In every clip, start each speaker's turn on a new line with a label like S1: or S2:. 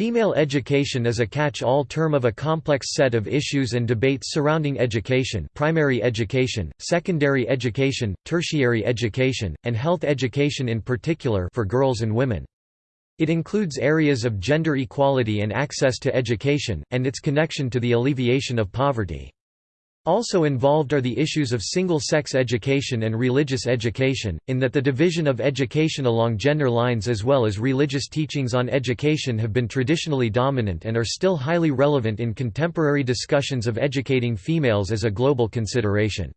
S1: Female education is a catch-all term of a complex set of issues and debates surrounding education primary education, secondary education, tertiary education, and health education in particular for girls and women. It includes areas of gender equality and access to education, and its connection to the alleviation of poverty. Also involved are the issues of single-sex education and religious education, in that the division of education along gender lines as well as religious teachings on education have been traditionally dominant and are still highly relevant in contemporary discussions of educating females as a global consideration.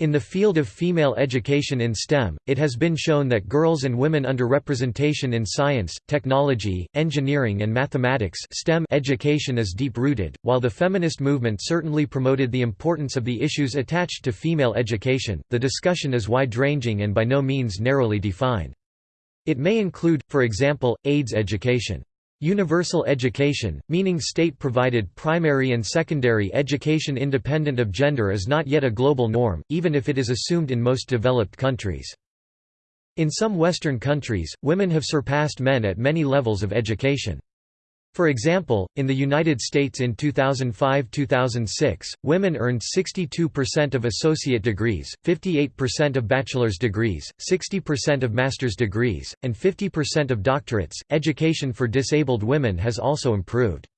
S1: In the field of female education in STEM, it has been shown that girls and women underrepresentation in science, technology, engineering and mathematics STEM education is deep-rooted. While the feminist movement certainly promoted the importance of the issues attached to female education, the discussion is wide-ranging and by no means narrowly defined. It may include, for example, AIDS education. Universal education, meaning state-provided primary and secondary education independent of gender is not yet a global norm, even if it is assumed in most developed countries. In some Western countries, women have surpassed men at many levels of education. For example, in the United States in 2005–2006, women earned 62% of associate degrees, 58% of bachelor's degrees, 60% of master's degrees, and 50% of doctorates. Education for disabled women has also improved.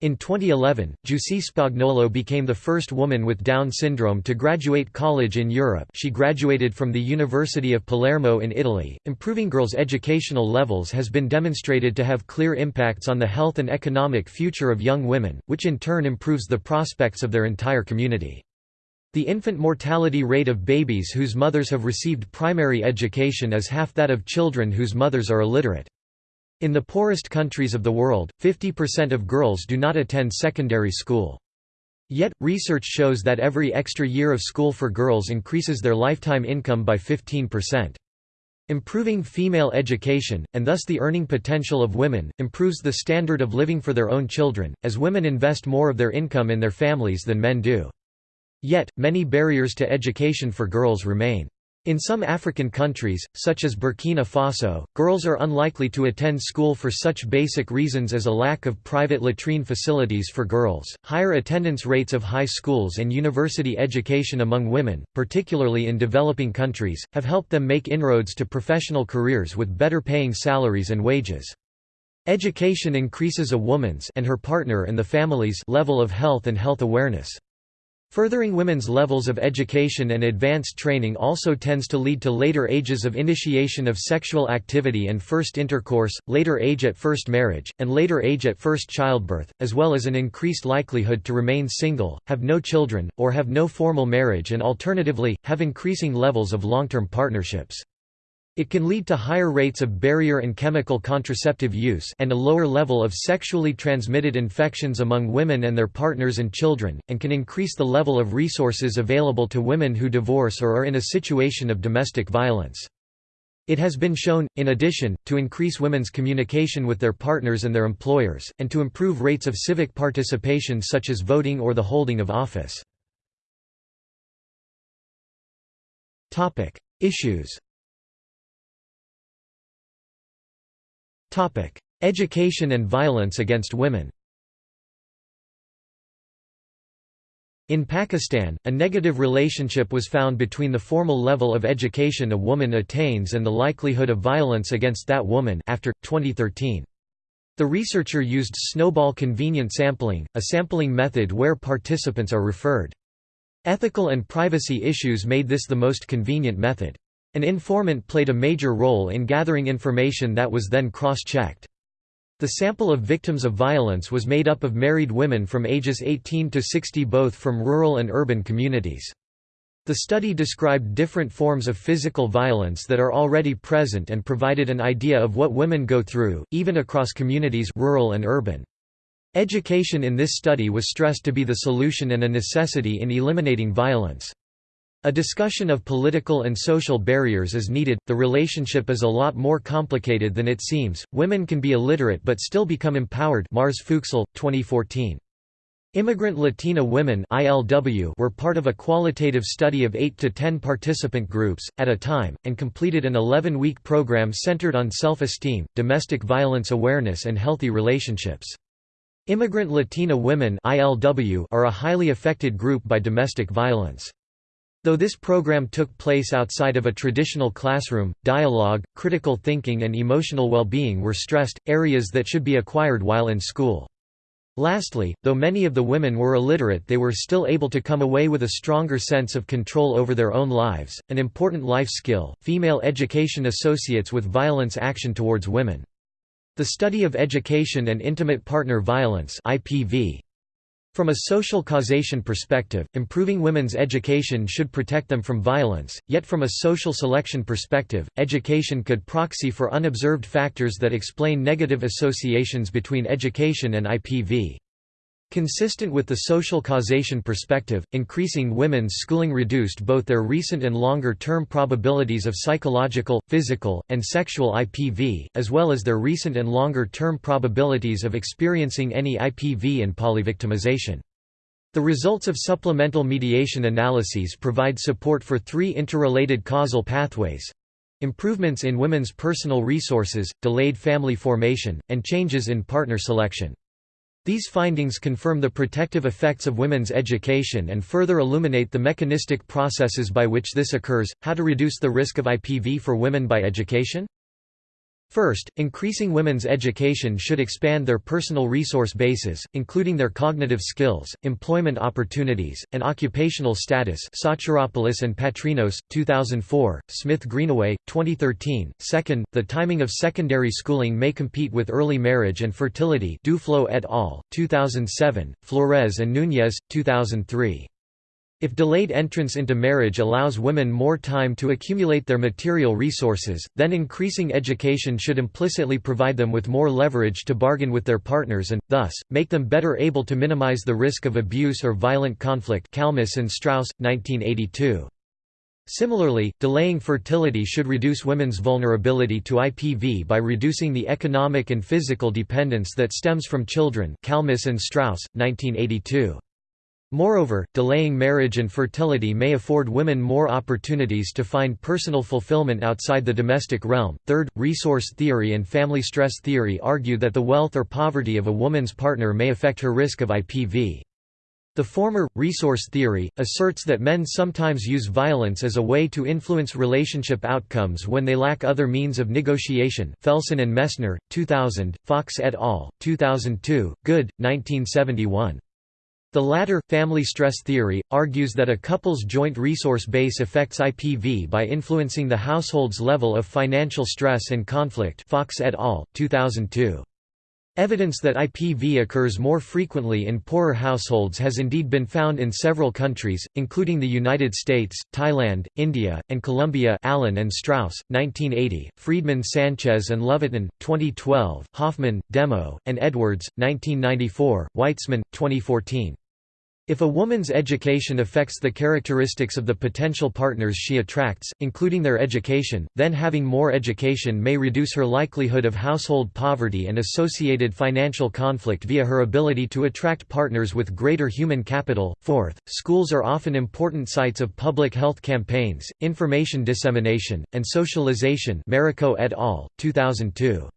S1: In 2011, Giusi Spagnolo became the first woman with Down syndrome to graduate college in Europe she graduated from the University of Palermo in Italy. Improving girls' educational levels has been demonstrated to have clear impacts on the health and economic future of young women, which in turn improves the prospects of their entire community. The infant mortality rate of babies whose mothers have received primary education is half that of children whose mothers are illiterate. In the poorest countries of the world, 50% of girls do not attend secondary school. Yet, research shows that every extra year of school for girls increases their lifetime income by 15%. Improving female education, and thus the earning potential of women, improves the standard of living for their own children, as women invest more of their income in their families than men do. Yet, many barriers to education for girls remain. In some African countries, such as Burkina Faso, girls are unlikely to attend school for such basic reasons as a lack of private latrine facilities for girls, higher attendance rates of high schools and university education among women, particularly in developing countries, have helped them make inroads to professional careers with better paying salaries and wages. Education increases a woman's and her partner and the family's level of health and health awareness. Furthering women's levels of education and advanced training also tends to lead to later ages of initiation of sexual activity and first intercourse, later age at first marriage, and later age at first childbirth, as well as an increased likelihood to remain single, have no children, or have no formal marriage and alternatively, have increasing levels of long-term partnerships. It can lead to higher rates of barrier and chemical contraceptive use and a lower level of sexually transmitted infections among women and their partners and children, and can increase the level of resources available to women who divorce or are in a situation of domestic violence. It has been shown, in addition, to increase women's communication with their partners and their employers, and to improve rates of civic participation such as voting or the holding of office. Issues Education and violence against women In Pakistan, a negative relationship was found between the formal level of education a woman attains and the likelihood of violence against that woman after, 2013. The researcher used snowball convenient sampling, a sampling method where participants are referred. Ethical and privacy issues made this the most convenient method. An informant played a major role in gathering information that was then cross-checked. The sample of victims of violence was made up of married women from ages 18 to 60 both from rural and urban communities. The study described different forms of physical violence that are already present and provided an idea of what women go through, even across communities rural and urban. Education in this study was stressed to be the solution and a necessity in eliminating violence. A discussion of political and social barriers is needed. The relationship is a lot more complicated than it seems. Women can be illiterate but still become empowered. Marrs Fuchsel, 2014. Immigrant Latina women ILW were part of a qualitative study of 8 to 10 participant groups, at a time, and completed an 11-week program centered on self-esteem, domestic violence awareness and healthy relationships. Immigrant Latina women ILW are a highly affected group by domestic violence. Though this program took place outside of a traditional classroom, dialogue, critical thinking and emotional well-being were stressed, areas that should be acquired while in school. Lastly, though many of the women were illiterate they were still able to come away with a stronger sense of control over their own lives, an important life skill. Female education associates with violence action towards women. The study of education and intimate partner violence IPV. From a social causation perspective, improving women's education should protect them from violence, yet from a social selection perspective, education could proxy for unobserved factors that explain negative associations between education and IPV. Consistent with the social causation perspective, increasing women's schooling reduced both their recent and longer-term probabilities of psychological, physical, and sexual IPV, as well as their recent and longer-term probabilities of experiencing any IPV and polyvictimization. The results of supplemental mediation analyses provide support for three interrelated causal pathways improvements in women's personal resources, delayed family formation, and changes in partner selection. These findings confirm the protective effects of women's education and further illuminate the mechanistic processes by which this occurs. How to reduce the risk of IPV for women by education? First, increasing women's education should expand their personal resource bases, including their cognitive skills, employment opportunities, and occupational status Soteropoulos and Patrinos, 2004, Smith-Greenaway, 2013. Second, the timing of secondary schooling may compete with early marriage and fertility Duflo et al., 2007, Flores and Núñez, 2003. If delayed entrance into marriage allows women more time to accumulate their material resources, then increasing education should implicitly provide them with more leverage to bargain with their partners and, thus, make them better able to minimize the risk of abuse or violent conflict Kalmuss and Straus, 1982. Similarly, delaying fertility should reduce women's vulnerability to IPV by reducing the economic and physical dependence that stems from children Kalmuss and Straus, 1982. Moreover, delaying marriage and fertility may afford women more opportunities to find personal fulfillment outside the domestic realm. Third, resource theory and family stress theory argue that the wealth or poverty of a woman's partner may affect her risk of IPV. The former, resource theory, asserts that men sometimes use violence as a way to influence relationship outcomes when they lack other means of negotiation Felson and Messner, 2000, Fox et al., 2002, Goode, 1971. The latter, family stress theory, argues that a couple's joint resource base affects IPV by influencing the household's level of financial stress and conflict Fox et al., 2002. Evidence that IPV occurs more frequently in poorer households has indeed been found in several countries, including the United States, Thailand, India, and Colombia Allen and Straus, 1980, Friedman Sanchez and Lovatin, 2012, Hoffman, Demo, and Edwards, 1994, Weitzman, 2014. If a woman's education affects the characteristics of the potential partners she attracts, including their education, then having more education may reduce her likelihood of household poverty and associated financial conflict via her ability to attract partners with greater human capital. Fourth, schools are often important sites of public health campaigns, information dissemination, and socialization. Mariko et al., 2002.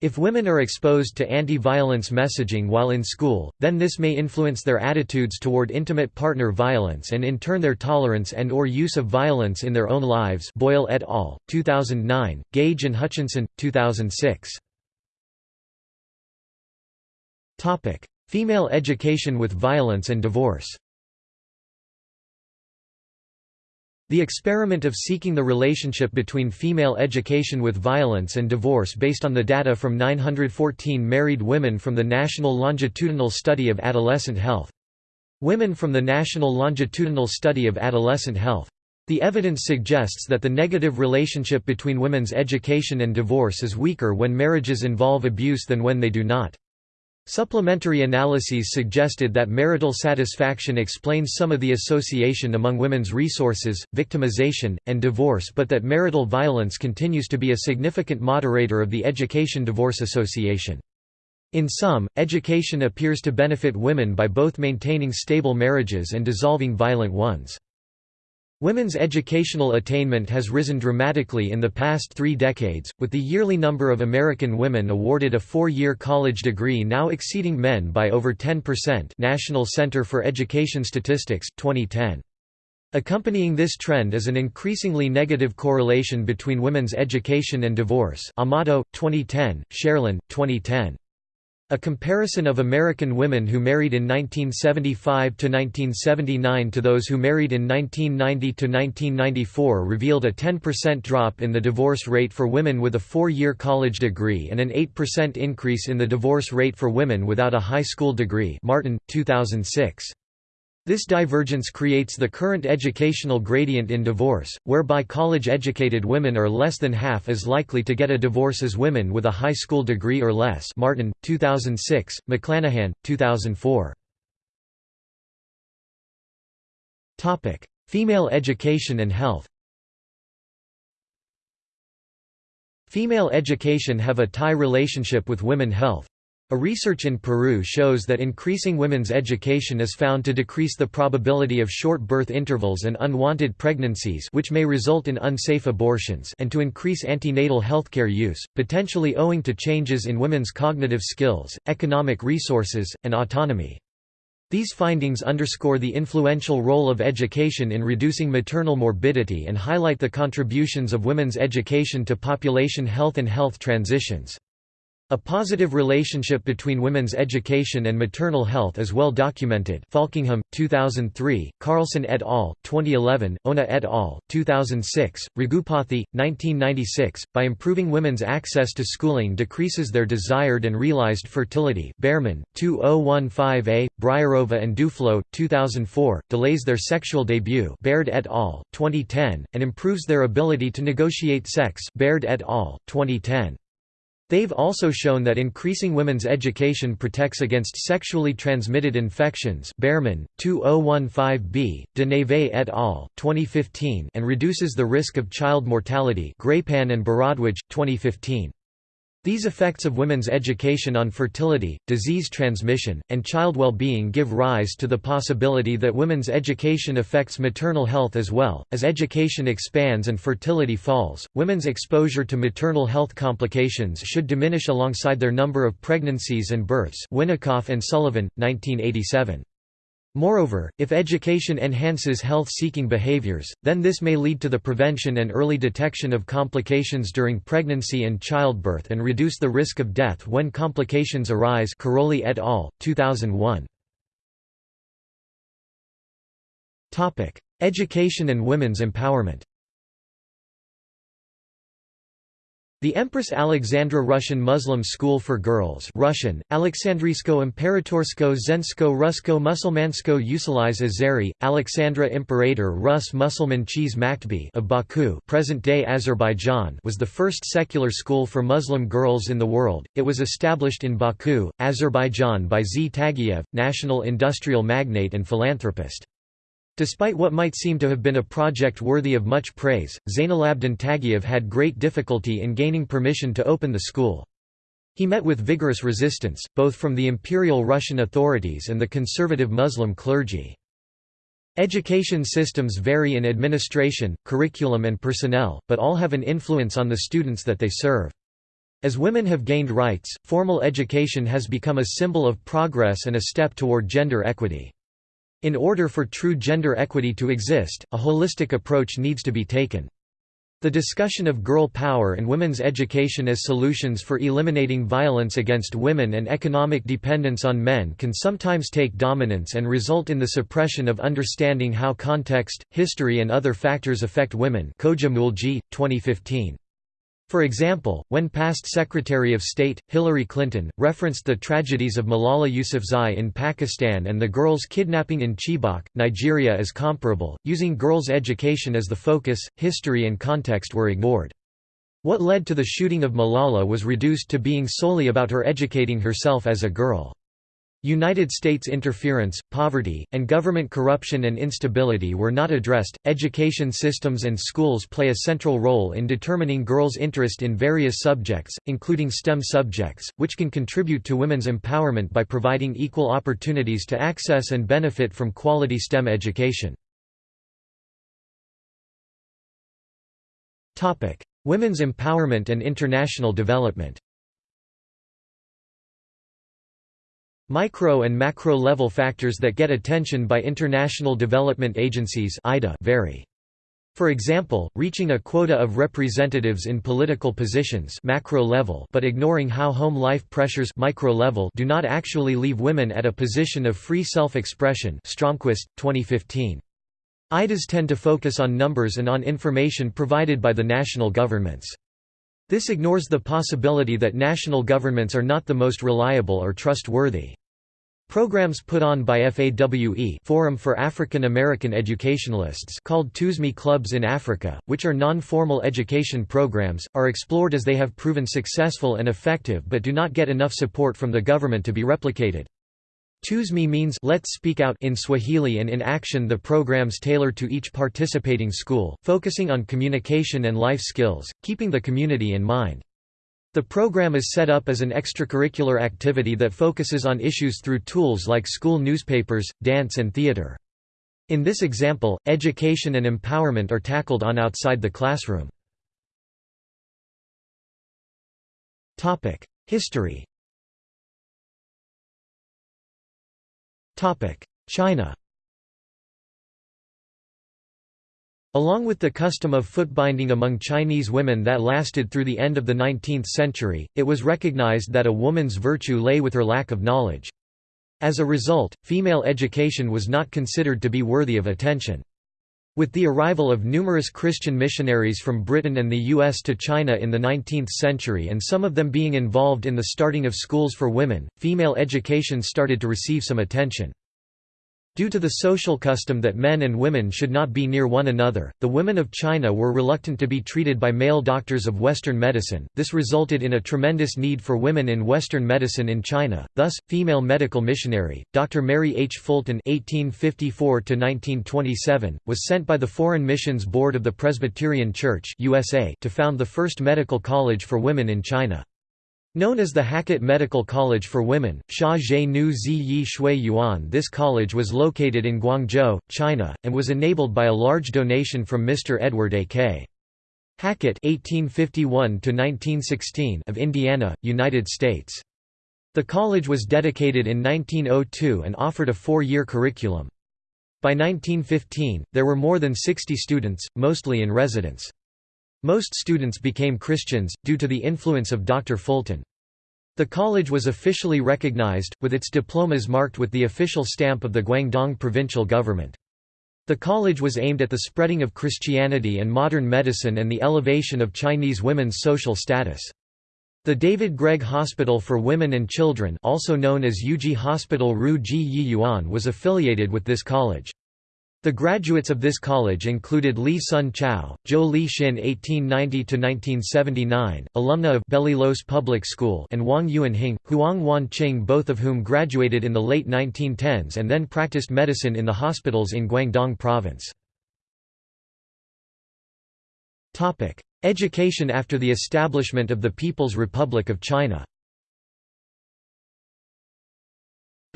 S1: If women are exposed to anti-violence messaging while in school, then this may influence their attitudes toward intimate partner violence and in turn their tolerance and or use of violence in their own lives Boyle et al., 2009, Gage and Hutchinson, 2006. Female education with violence and divorce The experiment of seeking the relationship between female education with violence and divorce based on the data from 914 married women from the National Longitudinal Study of Adolescent Health. Women from the National Longitudinal Study of Adolescent Health. The evidence suggests that the negative relationship between women's education and divorce is weaker when marriages involve abuse than when they do not. Supplementary analyses suggested that marital satisfaction explains some of the association among women's resources, victimization, and divorce but that marital violence continues to be a significant moderator of the education-divorce association. In sum, education appears to benefit women by both maintaining stable marriages and dissolving violent ones. Women's educational attainment has risen dramatically in the past three decades, with the yearly number of American women awarded a four-year college degree now exceeding men by over 10% National Center for Education Statistics, 2010. Accompanying this trend is an increasingly negative correlation between women's education and divorce Amato, 2010, Cherlin, 2010. A comparison of American women who married in 1975 to 1979 to those who married in 1990 to 1994 revealed a 10% drop in the divorce rate for women with a four-year college degree and an 8% increase in the divorce rate for women without a high school degree Martin, 2006. This divergence creates the current educational gradient in divorce, whereby college-educated women are less than half as likely to get a divorce as women with a high school degree or less Martin, 2006, McLanahan, 2004. Female education and health Female education have a tie relationship with women health. A research in Peru shows that increasing women's education is found to decrease the probability of short birth intervals and unwanted pregnancies which may result in unsafe abortions and to increase antenatal healthcare use, potentially owing to changes in women's cognitive skills, economic resources, and autonomy. These findings underscore the influential role of education in reducing maternal morbidity and highlight the contributions of women's education to population health and health transitions. A positive relationship between women's education and maternal health is well documented Falkingham, 2003, Carlson et al., 2011, Ona et al., 2006, Raghupathy, 1996. By improving women's access to schooling decreases their desired and realized fertility Behrman, 2015a, Breierova and Duflo, 2004, delays their sexual debut Baird et al., 2010, and improves their ability to negotiate sex Baird et al., 2010. They've also shown that increasing women's education protects against sexually transmitted infections Behrman, 2015b, De Neve et al., 2015 and reduces the risk of child mortality Grépin and Bharadwaj, 2015. These effects of women's education on fertility, disease transmission, and child well-being give rise to the possibility that women's education affects maternal health as well. As education expands and fertility falls, women's exposure to maternal health complications should diminish alongside their number of pregnancies and births. Winikoff and Sullivan, 1987. Moreover, if education enhances health-seeking behaviors, then this may lead to the prevention and early detection of complications during pregnancy and childbirth and reduce the risk of death when complications arise Carroli et al., 2001. Education and women's empowerment The Empress Alexandra Russian Muslim School for Girls Russian, Alexandrisko Imperatorsko Zensko Rusko Musulmansko Usaliz Azeri, Alexandra Imperator Rus Musulman Cheese Maktbi of Baku present-day Azerbaijan was the first secular school for Muslim girls in the world. It was established in Baku, Azerbaijan by Z. Tagiev, national industrial magnate and philanthropist. Despite what might seem to have been a project worthy of much praise, Zainalabdin Tagiev had great difficulty in gaining permission to open the school. He met with vigorous resistance, both from the Imperial Russian authorities and the conservative Muslim clergy. Education systems vary in administration, curriculum and personnel, but all have an influence on the students that they serve. As women have gained rights, formal education has become a symbol of progress and a step toward gender equity. In order for true gender equity to exist, a holistic approach needs to be taken. The discussion of girl power and women's education as solutions for eliminating violence against women and economic dependence on men can sometimes take dominance and result in the suppression of understanding how context, history and other factors affect women Khoja-Moolji, 2015. For example, when past Secretary of State, Hillary Clinton, referenced the tragedies of Malala Yousafzai in Pakistan and the girls' kidnapping in Chibok, Nigeria as comparable, using girls' education as the focus, history and context were ignored. What led to the shooting of Malala was reduced to being solely about her educating herself as a girl. United States interference, poverty, and government corruption and instability were not addressed. Education systems and schools play a central role in determining girls' interest in various subjects, including STEM subjects, which can contribute to women's empowerment by providing equal opportunities to access and benefit from quality STEM education. Topic: Women's empowerment and international development. Micro and macro-level factors that get attention by international development agencies vary. For example, reaching a quota of representatives in political positions macro level but ignoring how home life pressures micro level do not actually leave women at a position of free self-expression Stromquist, 2015. IDAs tend to focus on numbers and on information provided by the national governments. This ignores the possibility that national governments are not the most reliable or trustworthy. Programs put on by FAWE Forum for African American Educationalists called TUSEME clubs in Africa, which are non-formal education programs, are explored as they have proven successful and effective but do not get enough support from the government to be replicated. TUSEME means Let's Speak Out in Swahili and in action the programs tailor to each participating school, focusing on communication and life skills, keeping the community in mind. The program is set up as an extracurricular activity that focuses on issues through tools like school newspapers, dance and theater. In this example, education and empowerment are tackled on outside the classroom. History China Along with the custom of footbinding among Chinese women that lasted through the end of the 19th century, it was recognized that a woman's virtue lay with her lack of knowledge. As a result, female education was not considered to be worthy of attention. With the arrival of numerous Christian missionaries from Britain and the U.S. to China in the 19th century and some of them being involved in the starting of schools for women, female education started to receive some attention. Due to the social custom that men and women should not be near one another, the women of China were reluctant to be treated by male doctors of Western medicine. This resulted in a tremendous need for women in Western medicine in China. Thus, female medical missionary Dr. Mary H. Fulton (1854–1927) was sent by the Foreign Missions Board of the Presbyterian Church (USA) to found the first medical college for women in China. Known as the Hackett Medical College for Women, Sha Zhe Nu Zi Yi Shui Yuan this college was located in Guangzhou, China, and was enabled by a large donation from Mr. Edward A. K. Hackett (1851–1916) of Indiana, United States. The college was dedicated in 1902 and offered a four-year curriculum. By 1915, there were more than 60 students, mostly in residence. Most students became Christians, due to the influence of Dr. Fulton. The college was officially recognized, with its diplomas marked with the official stamp of the Guangdong provincial government. The college was aimed at the spreading of Christianity and modern medicine and the elevation of Chinese women's social status. The David Gregg Hospital for Women and Children also known as Yuji Hospital Ru Ji Yi Yuan was affiliated with this college. The graduates of this college included Li Sun Chao, Zhou Li Xin (1890–1979), alumna of Belilios Public School, and Wang Yuanhing, Huang Wanqing, both of whom graduated in the late 1910s and then practiced medicine in the hospitals in Guangdong Province. Topic: Education after the establishment of the People's Republic of China.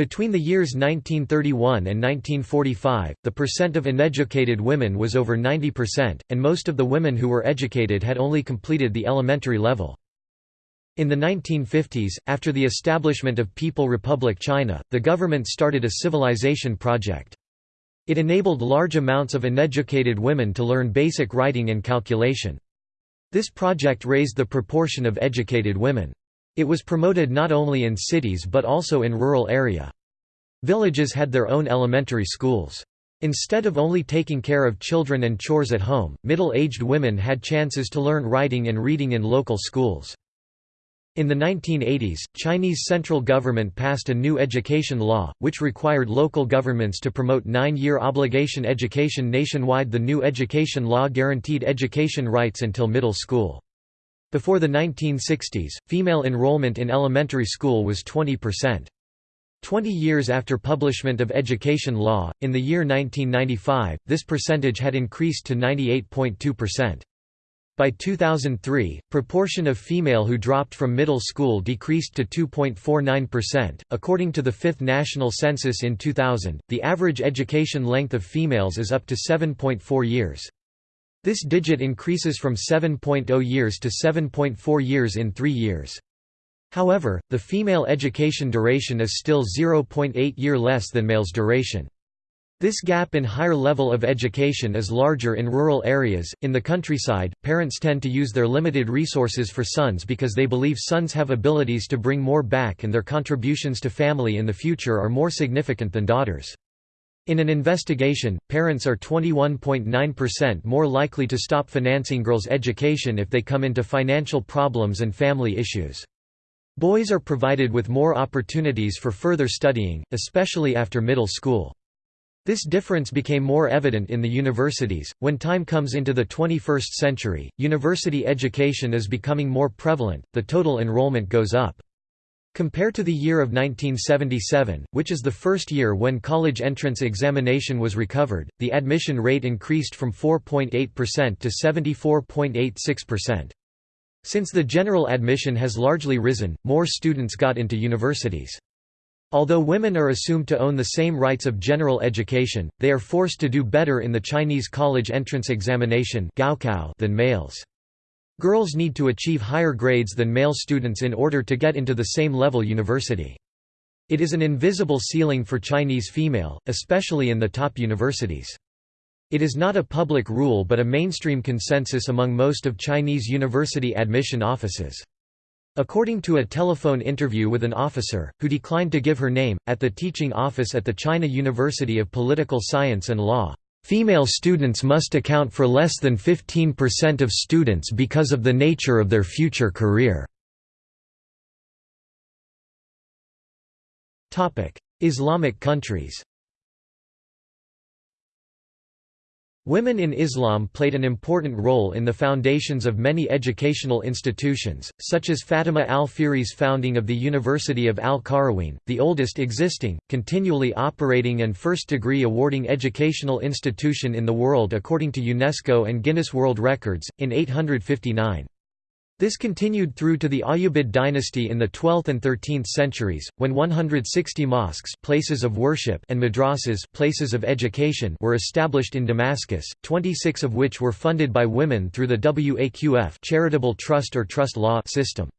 S1: Between the years 1931 and 1945, the percent of uneducated women was over 90%, and most of the women who were educated had only completed the elementary level. In the 1950s, after the establishment of People Republic China, the government started a civilization project. It enabled large amounts of uneducated women to learn basic writing and calculation. This project raised the proportion of educated women. It was promoted not only in cities but also in rural area. Villages had their own elementary schools. Instead of only taking care of children and chores at home, middle-aged women had chances to learn writing and reading in local schools. In the 1980s, Chinese central government passed a new education law, which required local governments to promote nine-year obligation education nationwide The new education law guaranteed education rights until middle school. Before the 1960s, female enrollment in elementary school was 20%. Twenty years after publishment of education law, in the year 1995, this percentage had increased to 98.2%. By 2003, proportion of female who dropped from middle school decreased to 2.49%. According to the 5th National Census in 2000, the average education length of females is up to 7.4 years. This digit increases from 7.0 years to 7.4 years in 3 years. However, the female education duration is still 0.8 year less than male's duration. This gap in higher level of education is larger in rural areas. In the countryside, parents tend to use their limited resources for sons because they believe sons have abilities to bring more back and their contributions to family in the future are more significant than daughters. In an investigation, parents are 21.9% more likely to stop financing girls' education if they come into financial problems and family issues. Boys are provided with more opportunities for further studying, especially after middle school. This difference became more evident in the universities. When time comes into the 21st century, university education is becoming more prevalent, the total enrollment goes up. Compared to the year of 1977, which is the first year when college entrance examination was recovered, the admission rate increased from 4.8% to 74.86%. Since the general admission has largely risen, more students got into universities. Although women are assumed to own the same rights of general education, they are forced to do better in the Chinese college entrance examination than males. Girls need to achieve higher grades than male students in order to get into the same level university. It is an invisible ceiling for Chinese female, especially in the top universities. It is not a public rule but a mainstream consensus among most of Chinese university admission offices. According to a telephone interview with an officer, who declined to give her name, at the teaching office at the China University of Political Science and Law, "...female students must account for less than 15% of students because of the nature of their future career." Islamic countries Women in Islam played an important role in the foundations of many educational institutions, such as Fatima al-Fihri's founding of the University of Al-Qarawiyyin, the oldest existing, continually operating and first-degree awarding educational institution in the world according to UNESCO and Guinness World Records, in 859. This continued through to the Ayyubid dynasty in the 12th and 13th centuries, when 160 mosques places of worship and madrasas places of education were established in Damascus, 26 of which were funded by women through the Waqf charitable trust or trust law system.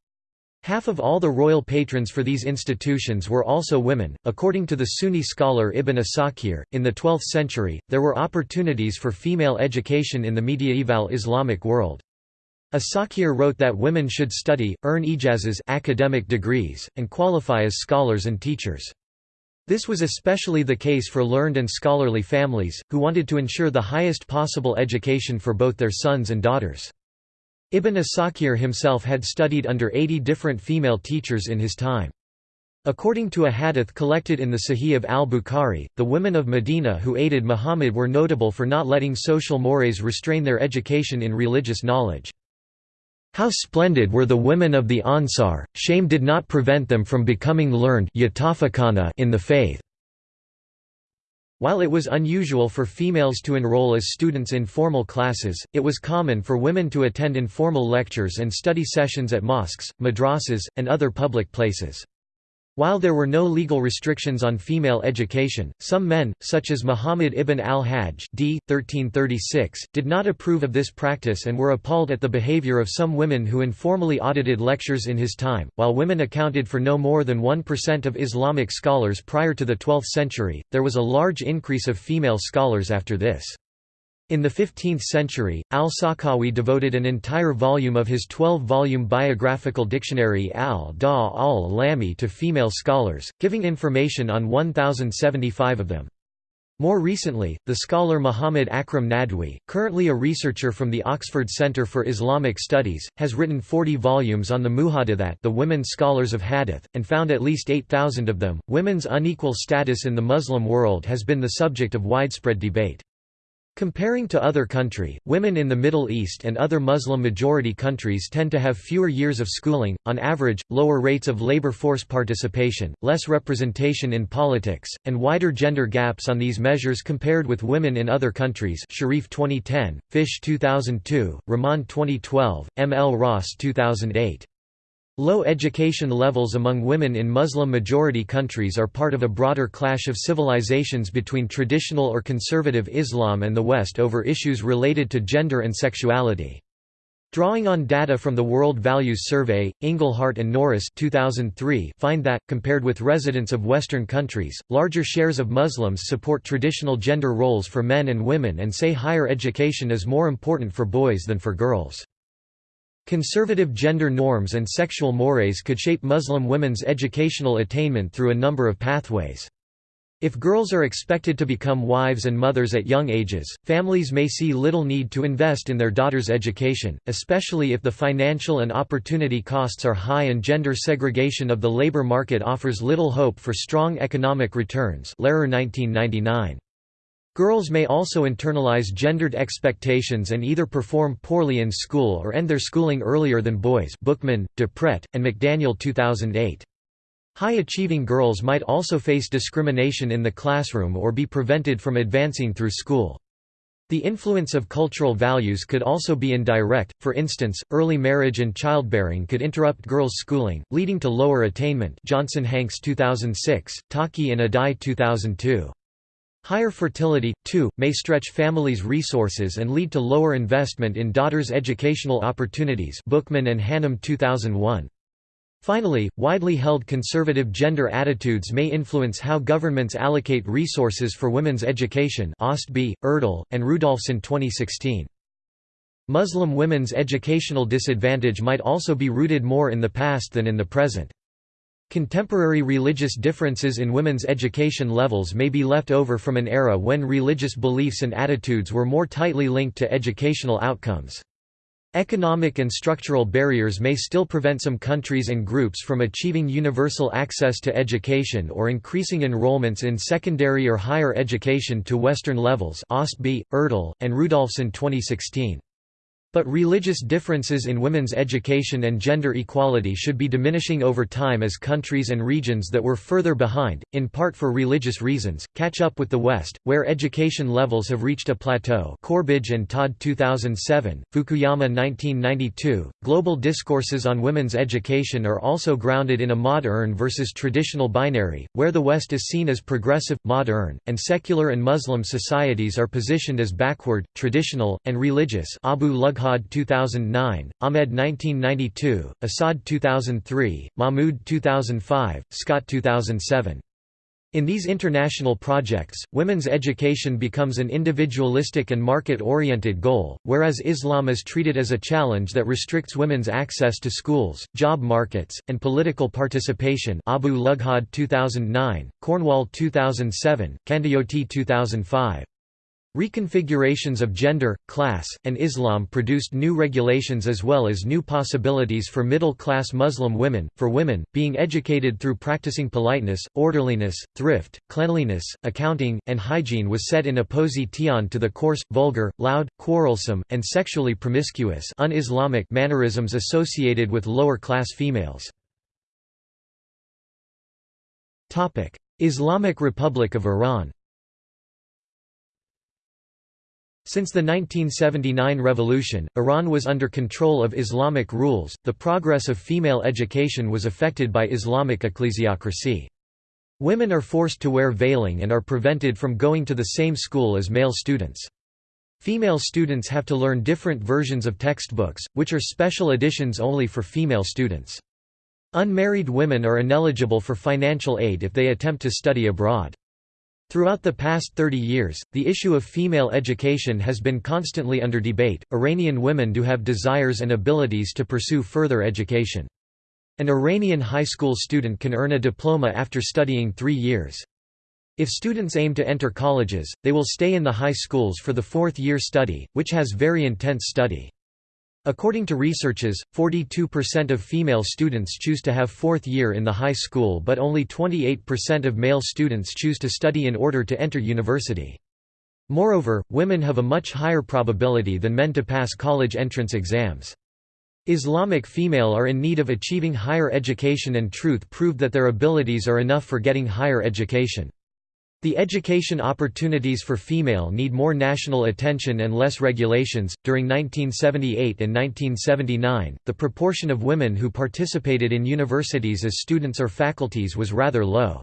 S1: Half of all the royal patrons for these institutions were also women. According to the Sunni scholar Ibn Asakir, in the 12th century, there were opportunities for female education in the medieval Islamic world. Asakir wrote that women should study, earn ijazas academic degrees, and qualify as scholars and teachers. This was especially the case for learned and scholarly families, who wanted to ensure the highest possible education for both their sons and daughters. Ibn Asakir himself had studied under 80 different female teachers in his time. According to a hadith collected in the Sahih of al-Bukhari, the women of Medina who aided Muhammad were notable for not letting social mores restrain their education in religious knowledge. How splendid were the women of the Ansar, shame did not prevent them from becoming learned in the faith. While it was unusual for females to enroll as students in formal classes, it was common for women to attend informal lectures and study sessions at mosques, madrasas, and other public places. While there were no legal restrictions on female education, some men, such as Muhammad ibn al-Hajj d. 1336, did not approve of this practice and were appalled at the behavior of some women who informally audited lectures in his time. While women accounted for no more than 1% of Islamic scholars prior to the 12th century, there was a large increase of female scholars after this. In the 15th century, al-Sakhawi devoted an entire volume of his 12-volume biographical dictionary al-Da al-Lami to female scholars, giving information on 1,075 of them. More recently, the scholar Muhammad Akram Nadwi, currently a researcher from the Oxford Center for Islamic Studies, has written 40 volumes on the Muhaddithat the women scholars of Hadith, and found at least 8,000 of them. Women's unequal status in the Muslim world has been the subject of widespread debate. Comparing to other country, women in the Middle East and other Muslim-majority countries tend to have fewer years of schooling, on average, lower rates of labor force participation, less representation in politics, and wider gender gaps on these measures compared with women in other countries Sharif 2010, Fish 2002, Rahman 2012, M. L. Ross 2008. Low education levels among women in Muslim-majority countries are part of a broader clash of civilizations between traditional or conservative Islam and the West over issues related to gender and sexuality. Drawing on data from the World Values Survey, Inglehart and Norris 2003 find that, compared with residents of Western countries, larger shares of Muslims support traditional gender roles for men and women and say higher education is more important for boys than for girls. Conservative gender norms and sexual mores could shape Muslim women's educational attainment through a number of pathways. If girls are expected to become wives and mothers at young ages, families may see little need to invest in their daughters' education, especially if the financial and opportunity costs are high and gender segregation of the labor market offers little hope for strong economic returns Lehrer 1999. Girls may also internalize gendered expectations and either perform poorly in school or end their schooling earlier than boys Buchmann, DiPrete, and McDaniel 2008. High-achieving girls might also face discrimination in the classroom or be prevented from advancing through school. The influence of cultural values could also be indirect, for instance, early marriage and childbearing could interrupt girls' schooling, leading to lower attainment Johnson Hanks 2006, Taki and Adai 2002. Higher fertility, too, may stretch families' resources and lead to lower investment in daughters' educational opportunities Buchmann and Hannum 2001. Finally, widely held conservative gender attitudes may influence how governments allocate resources for women's education Ostby, Urdal, and Rudolfsen 2016. Muslim women's educational disadvantage might also be rooted more in the past than in the present. Contemporary religious differences in women's education levels may be left over from an era when religious beliefs and attitudes were more tightly linked to educational outcomes. Economic and structural barriers may still prevent some countries and groups from achieving universal access to education or increasing enrollments in secondary or higher education to Western levels Ostby, Urdal, and Rudolfsen 2016. But religious differences in women's education and gender equality should be diminishing over time as countries and regions that were further behind, in part for religious reasons, catch up with the West, where education levels have reached a plateau Corbidge and Todd 2007, Fukuyama 1992. Global discourses on women's education are also grounded in a modern versus traditional binary, where the West is seen as progressive, modern, and secular and Muslim societies are positioned as backward, traditional, and religious Abu Lugh Farhad 2009, Ahmed 1992, Assad 2003, Mahmood 2005, Scott 2007. In these international projects, women's education becomes an individualistic and market-oriented goal, whereas Islam is treated as a challenge that restricts women's access to schools, job markets, and political participation Abu Lughod 2009, Cornwall 2007, Kandiyoti 2005. Reconfigurations of gender, class, and Islam produced new regulations as well as new possibilities for middle-class Muslim women. For women, being educated through practicing politeness, orderliness, thrift, cleanliness, accounting, and hygiene was set in opposition to the coarse, vulgar, loud, quarrelsome, and sexually promiscuous un-Islamic mannerisms associated with lower-class females. Islamic Republic of Iran Since the 1979 revolution, Iran was under control of Islamic rules. The progress of female education was affected by Islamic ecclesiocracy. Women are forced to wear veiling and are prevented from going to the same school as male students. Female students have to learn different versions of textbooks, which are special editions only for female students. Unmarried women are ineligible for financial aid if they attempt to study abroad. Throughout the past 30 years, the issue of female education has been constantly under debate. Iranian women do have desires and abilities to pursue further education. An Iranian high school student can earn a diploma after studying three years. If students aim to enter colleges, they will stay in the high schools for the fourth year study, which has very intense study. According to researches, 42% of female students choose to have fourth year in the high school but only 28% of male students choose to study in order to enter university. Moreover, women have a much higher probability than men to pass college entrance exams. Islamic female are in need of achieving higher education and truth proved that their abilities are enough for getting higher education. The education opportunities for female need more national attention and less regulations. During 1978 and 1979, the proportion of women who participated in universities as students or faculties was rather low.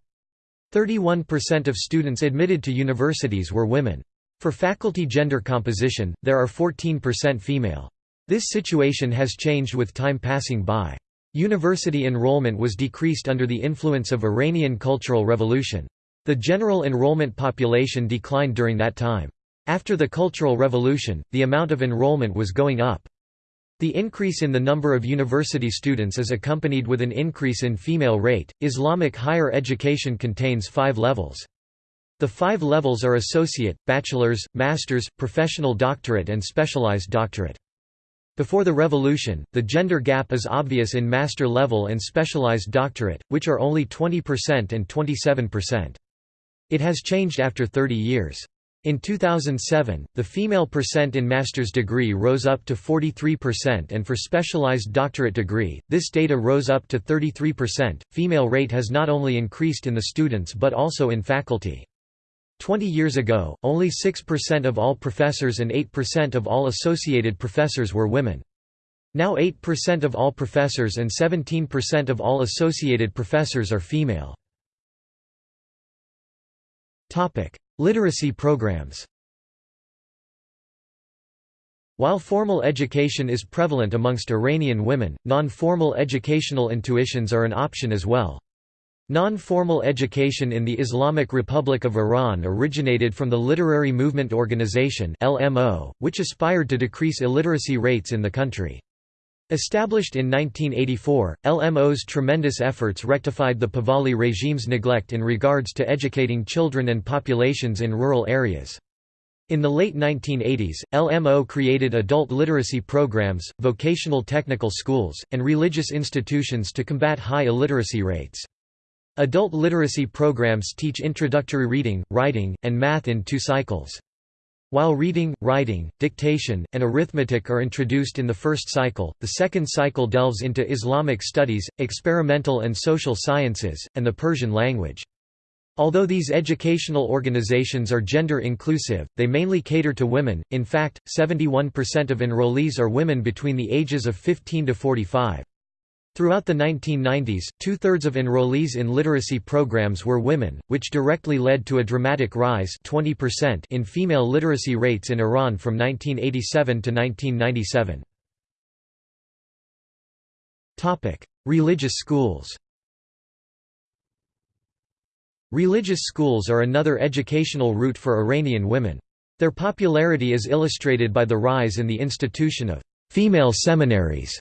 S1: 31% of students admitted to universities were women. For faculty gender composition, there are 14% female. This situation has changed with time passing by. University enrollment was decreased under the influence of Iranian Cultural Revolution. The general enrollment population declined during that time. After the Cultural Revolution, the amount of enrollment was going up. The increase in the number of university students is accompanied with an increase in female rate. Islamic higher education contains five levels. The five levels are associate, bachelor's, master's, professional doctorate, and specialized doctorate. Before the revolution, the gender gap is obvious in master level and specialized doctorate, which are only 20% and 27%. It has changed after 30 years. In 2007, the female percent in master's degree rose up to 43% and for specialized doctorate degree, this data rose up to 33%. Female rate has not only increased in the students but also in faculty. 20 years ago, only 6% of all professors and 8% of all associated professors were women. Now 8% of all professors and 17% of all associated professors are female. Topic: Literacy programs. While formal education is prevalent amongst Iranian women, non-formal educational intuitions are an option as well. Non-formal education in the Islamic Republic of Iran originated from the Literacy Movement Organization (LMO), which aspired to decrease illiteracy rates in the country. Established in 1984, LMO's tremendous efforts rectified the Pahlavi regime's neglect in regards to educating children and populations in rural areas. In the late 1980s, LMO created adult literacy programs, vocational technical schools, and religious institutions to combat high illiteracy rates. Adult literacy programs teach introductory reading, writing, and math in two cycles. While reading, writing, dictation, and arithmetic are introduced in the first cycle, the second cycle delves into Islamic studies, experimental and social sciences, and the Persian language. Although these educational organizations are gender inclusive, they mainly cater to women, in fact, 71% of enrollees are women between the ages of 15 to 45. Throughout the 1990s, two-thirds of enrollees in literacy programs were women, which directly led to a dramatic rise 20% in female literacy rates in Iran from 1987 to 1997. Religious schools Religious schools are another educational route for Iranian women. Their popularity is illustrated by the rise in the institution of female seminaries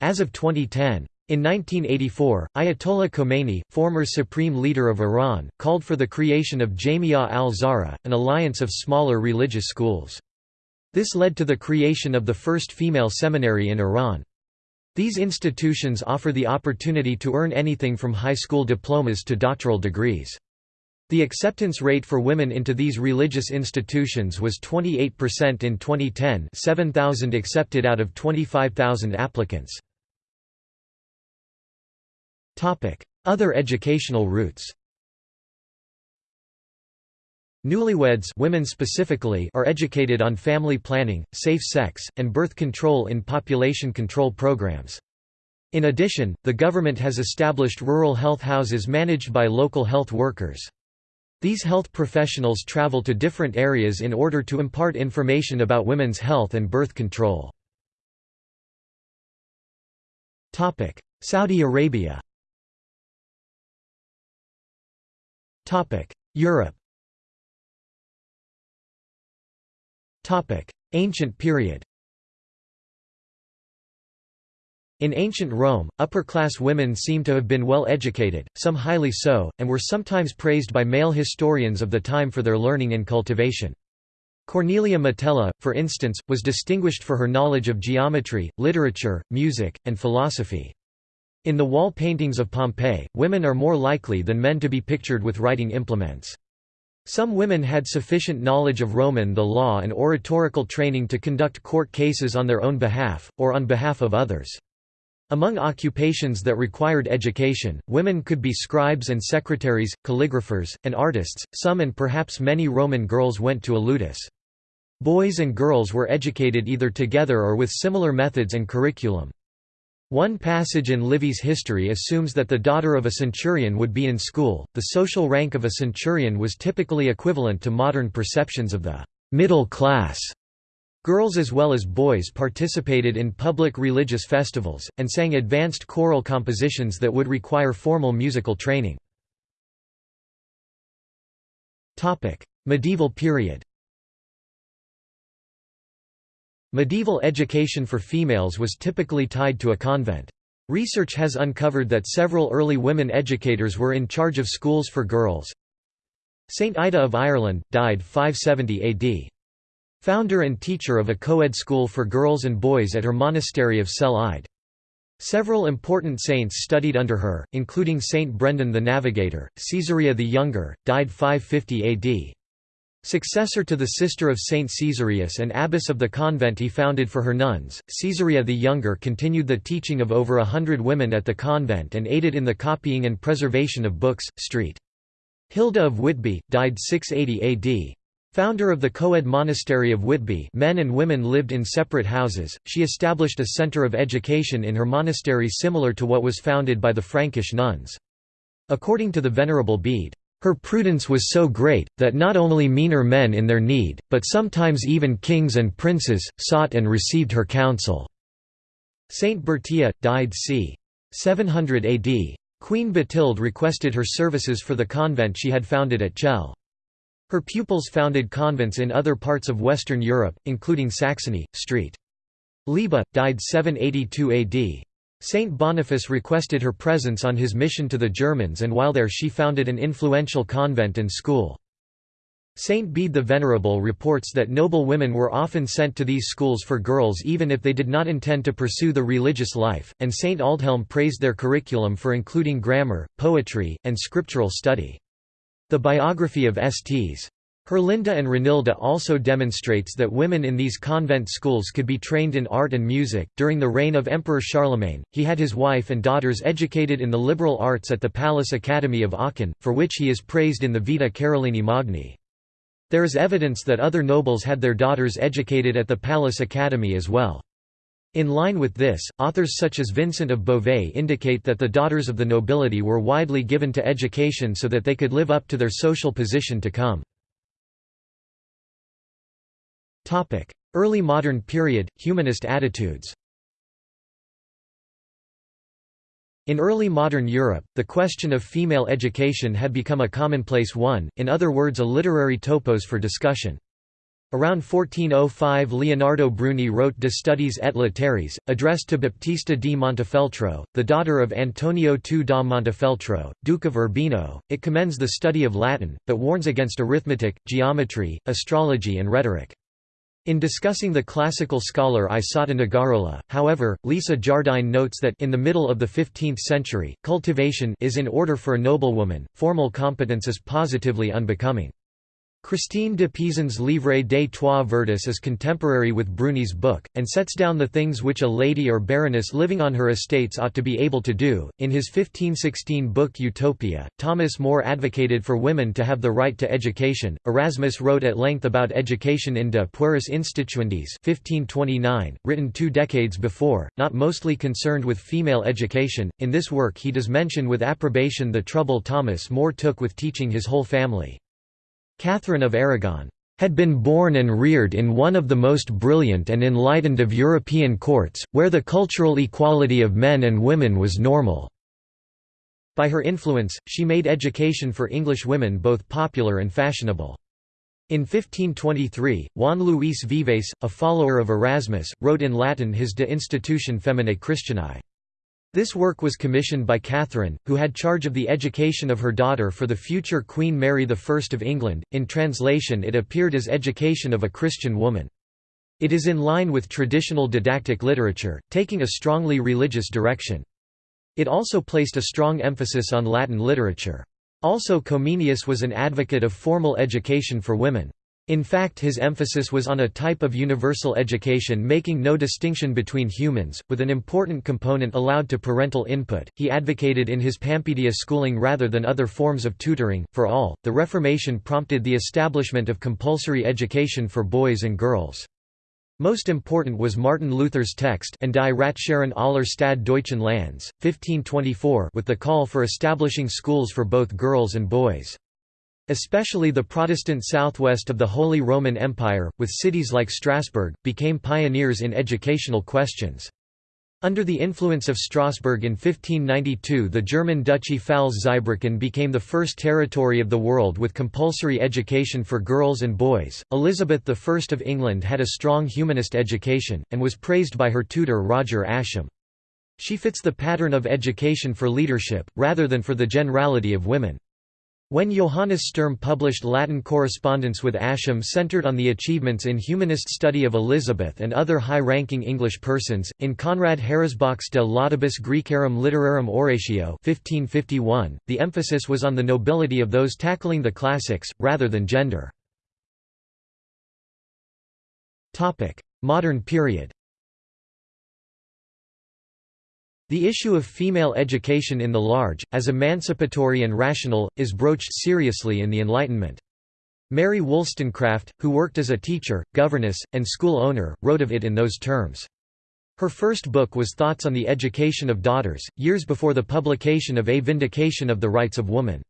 S1: as of 2010. In 1984, Ayatollah Khomeini, former supreme leader of Iran, called for the creation of Jamia al-Zahra, an alliance of smaller religious schools. This led to the creation of the first female seminary in Iran. These institutions offer the opportunity to earn anything from high school diplomas to doctoral degrees. The acceptance rate for women into these religious institutions was 28% in 2010 7,000 accepted out of 25,000 applicants. Other educational routes Newlyweds women specifically are educated on family planning, safe sex, and birth control in population control programs. In addition, the government has established rural health houses managed by local health workers. These health professionals travel to different areas in order to impart information about women's health and birth control. Saudi Arabia Europe Ancient period In ancient Rome, upper-class women seem to have been well educated, some highly so, and were sometimes praised by male historians of the time for their learning and cultivation. Cornelia Metella, for instance, was distinguished for her knowledge of geometry, literature, music, and philosophy. In the wall paintings of Pompeii, women are more likely than men to be pictured with writing implements. Some women had sufficient knowledge of Roman the law and oratorical training to conduct court cases on their own behalf, or on behalf of others. Among occupations that required education, women could be scribes and secretaries, calligraphers, and artists. Some and perhaps many Roman girls went to a ludus. Boys and girls were educated either together or with similar methods and curriculum. One passage in Livy's history assumes that the daughter of a centurion would be in school. The social rank of a centurion was typically equivalent to modern perceptions of the middle class. Girls as well as boys participated in public religious festivals, and sang advanced choral compositions that would require formal musical training. Medieval period Medieval education for females was typically tied to a convent. Research has uncovered that several early women educators were in charge of schools for girls. Saint Ida of Ireland, died 570 AD. Founder and teacher of a co-ed school for girls and boys at her monastery of Cell Ide. Several important saints studied under her, including Saint Brendan the Navigator, Caesarea the Younger, died 550 AD. Successor to the sister of Saint Caesarius and abbess of the convent he founded for her nuns, Caesarea the Younger continued the teaching of over a hundred women at the convent and aided in the copying and preservation of books. St. Hilda of Whitby, died 680 AD. Founder of the co-ed monastery of Whitby men and women lived in separate houses, she established a centre of education in her monastery similar to what was founded by the Frankish nuns. According to the Venerable Bede, "...her prudence was so great, that not only meaner men in their need, but sometimes even kings and princes, sought and received her counsel." Saint Bertia, died c. 700 AD. Queen Batilde requested her services for the convent she had founded at Chell. Her pupils founded convents in other parts of Western Europe, including Saxony. St. Lioba, died 782 AD. Saint Boniface requested her presence on his mission to the Germans and while there she founded an influential convent and school. Saint Bede the Venerable reports that noble women were often sent to these schools for girls even if they did not intend to pursue the religious life, and Saint Aldhelm praised their curriculum for including grammar, poetry, and scriptural study. The biography of Sts. Herlinda and Renilda also demonstrates that women in these convent schools could be trained in art and music. During the reign of Emperor Charlemagne, he had his wife and daughters educated in the liberal arts at the Palace Academy of Aachen, for which he is praised in the Vita Carolini Magni. There is evidence that other nobles had their daughters educated at the Palace Academy as well. In line with this, authors such as Vincent of Beauvais indicate that the daughters of the nobility were widely given to education so that they could live up to their social position to come. Early modern period, humanist attitudes In early modern Europe, the question of female education had become a commonplace one, in other words a literary topos for discussion. Around 1405 Leonardo Bruni wrote De Studiis et Litteris, addressed to Baptista di Montefeltro, the daughter of Antonio II da Montefeltro, Duke of Urbino. It commends the study of Latin, but warns against arithmetic, geometry, astrology and rhetoric. In discussing the classical scholar Isotta Nogarola, however, Lisa Jardine notes that in the middle of the 15th century, cultivation is in order for a noblewoman, formal competence is positively unbecoming. Christine de Pisan's Livre des Trois Vertus is contemporary with Bruni's book, and sets down the things which a lady or baroness living on her estates ought to be able to do. In his 1516 book Utopia, Thomas More advocated for women to have the right to education. Erasmus wrote at length about education in De Pueris Instituendis 1529, written two decades before, not mostly concerned with female education. In this work, he does mention with approbation the trouble Thomas More took with teaching his whole family. Catherine of Aragon had been born and reared in one of the most brilliant and enlightened of European courts, where the cultural equality of men and women was normal. By her influence, she made education for English women both popular and fashionable. In 1523, Juan Luis Vives, a follower of Erasmus, wrote in Latin his De Institutione Feminae Christianae. This work was commissioned by Catherine, who had charge of the education of her daughter for the future Queen Mary I of England. In translation, it appeared as Education of a Christian Woman. It is in line with traditional didactic literature, taking a strongly religious direction. It also placed a strong emphasis on Latin literature. Also Comenius was an advocate of formal education for women. In fact his emphasis was on a type of universal education making no distinction between humans, with an important component allowed to parental input. He advocated in his Pampedia schooling rather than other forms of tutoring, for all. The Reformation prompted the establishment of compulsory education for boys and girls. Most important was Martin Luther's text and Die Ratsherren aller Stad Deutschen Lands, 1524 with the call for establishing schools for both girls and boys. Especially the Protestant southwest of the Holy Roman Empire, with cities like Strasbourg, became pioneers in educational questions. Under the influence of Strasbourg in 1592 the German duchy Pfalz-Zweibrücken became the first territory of the world with compulsory education for girls and boys. Elizabeth I of England had a strong humanist education, and was praised by her tutor Roger Ascham. She fits the pattern of education for leadership, rather than for the generality of women. When Johannes Sturm published Latin correspondence with Ascham centered on the achievements in humanist study of Elizabeth and other high-ranking English persons, in Conrad Heresbach's De Laudibus Graecarum Literarum Oratio 1551, the emphasis was on the nobility of those tackling the classics, rather than gender. Modern period The issue of female education in the large, as emancipatory and rational, is broached seriously in the Enlightenment. Mary Wollstonecraft, who worked as a teacher, governess, and school owner, wrote of it in those terms. Her first book was Thoughts on the Education of Daughters, years before the publication of A Vindication of the Rights of Woman.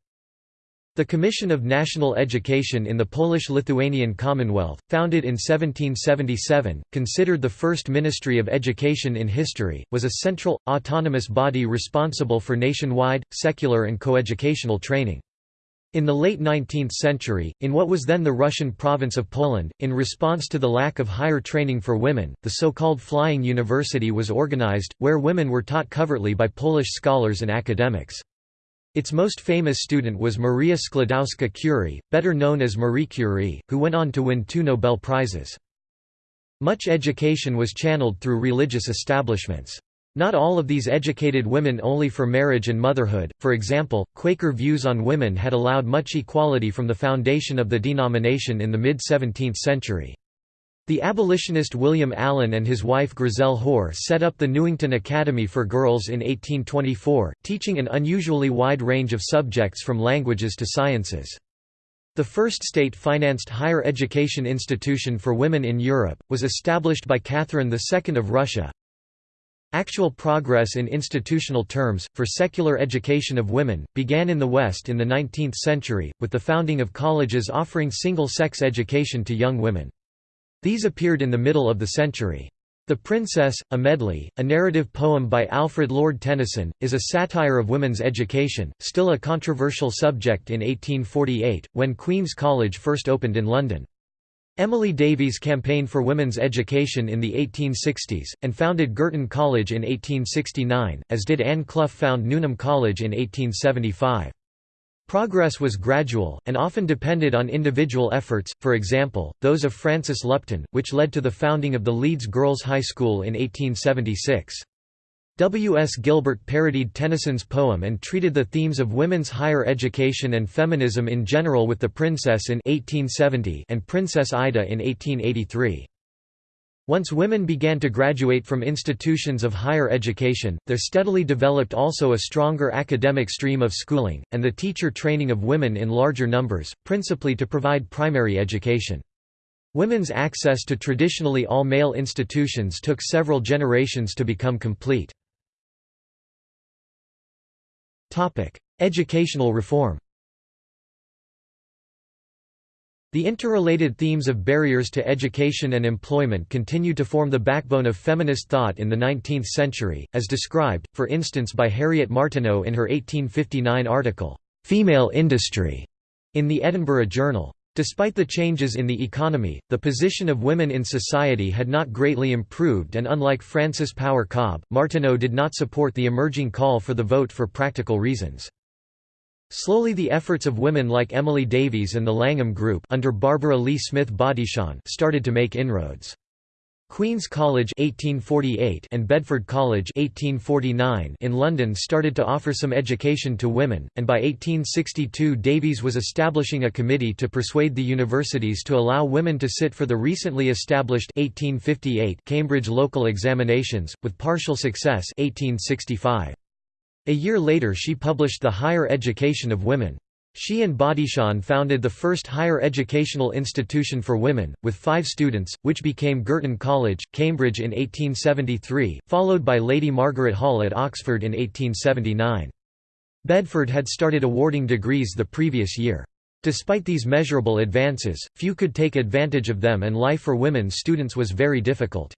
S1: The Commission of National Education in the Polish-Lithuanian Commonwealth, founded in 1777, considered the first Ministry of Education in history, was a central, autonomous body responsible for nationwide, secular and coeducational training. In the late 19th century, in what was then the Russian province of Poland, in response to the lack of higher training for women, the so-called Flying University was organized, where women were taught covertly by Polish scholars and academics. Its most famous student was Maria Sklodowska-Curie, better known as Marie Curie, who went on to win two Nobel Prizes. Much education was channeled through religious establishments. Not all of these educated women only for marriage and motherhood, for example, Quaker views on women had allowed much equality from the foundation of the denomination in the mid-17th century. The abolitionist William Allen and his wife Grizell Hoare set up the Newington Academy for Girls in 1824, teaching an unusually wide range of subjects from languages to sciences. The first state-financed higher education institution for women in Europe, was established by Catherine II of Russia. Actual progress in institutional terms, for secular education of women, began in the West in the 19th century, with the founding of colleges offering single-sex education to young women. These appeared in the middle of the century. The Princess, a Medley, a narrative poem by Alfred Lord Tennyson, is a satire of women's education, still a controversial subject in 1848, when Queen's College first opened in London. Emily Davies campaigned for women's education in the 1860s, and founded Girton College in 1869, as did Anne Clough found Newnham College in 1875. Progress was gradual, and often depended on individual efforts, for example, those of Frances Lupton, which led to the founding of the Leeds Girls' High School in 1876. W. S. Gilbert parodied Tennyson's poem and treated the themes of women's higher education and feminism in general with The Princess in 1870 and Princess Ida in 1883. Once women began to graduate from institutions of higher education, there steadily developed also a stronger academic stream of schooling, and the teacher training of women in larger numbers, principally to provide primary education. Women's access to traditionally all-male institutions took several generations to become complete. Educational reform The interrelated themes of barriers to education and employment continue to form the backbone of feminist thought in the 19th century, as described, for instance by Harriet Martineau in her 1859 article, "'Female Industry' in the Edinburgh Journal. Despite the changes in the economy, the position of women in society had not greatly improved and unlike Frances Power Cobbe, Martineau did not support the emerging call for the vote for practical reasons. Slowly the efforts of women like Emily Davies and the Langham Group under Barbara Lee Smith Bodichon started to make inroads. Queen's College 1848 and Bedford College 1849 in London started to offer some education to women, and by 1862 Davies was establishing a committee to persuade the universities to allow women to sit for the recently established 1858 Cambridge local examinations, with partial success 1865. A year later she published The Higher Education of Women. She and Bodichon founded the first higher educational institution for women, with five students, which became Girton College, Cambridge in 1873, followed by Lady Margaret Hall at Oxford in 1879. Bedford had started awarding degrees the previous year. Despite these measurable advances, few could take advantage of them and life for women students was very difficult.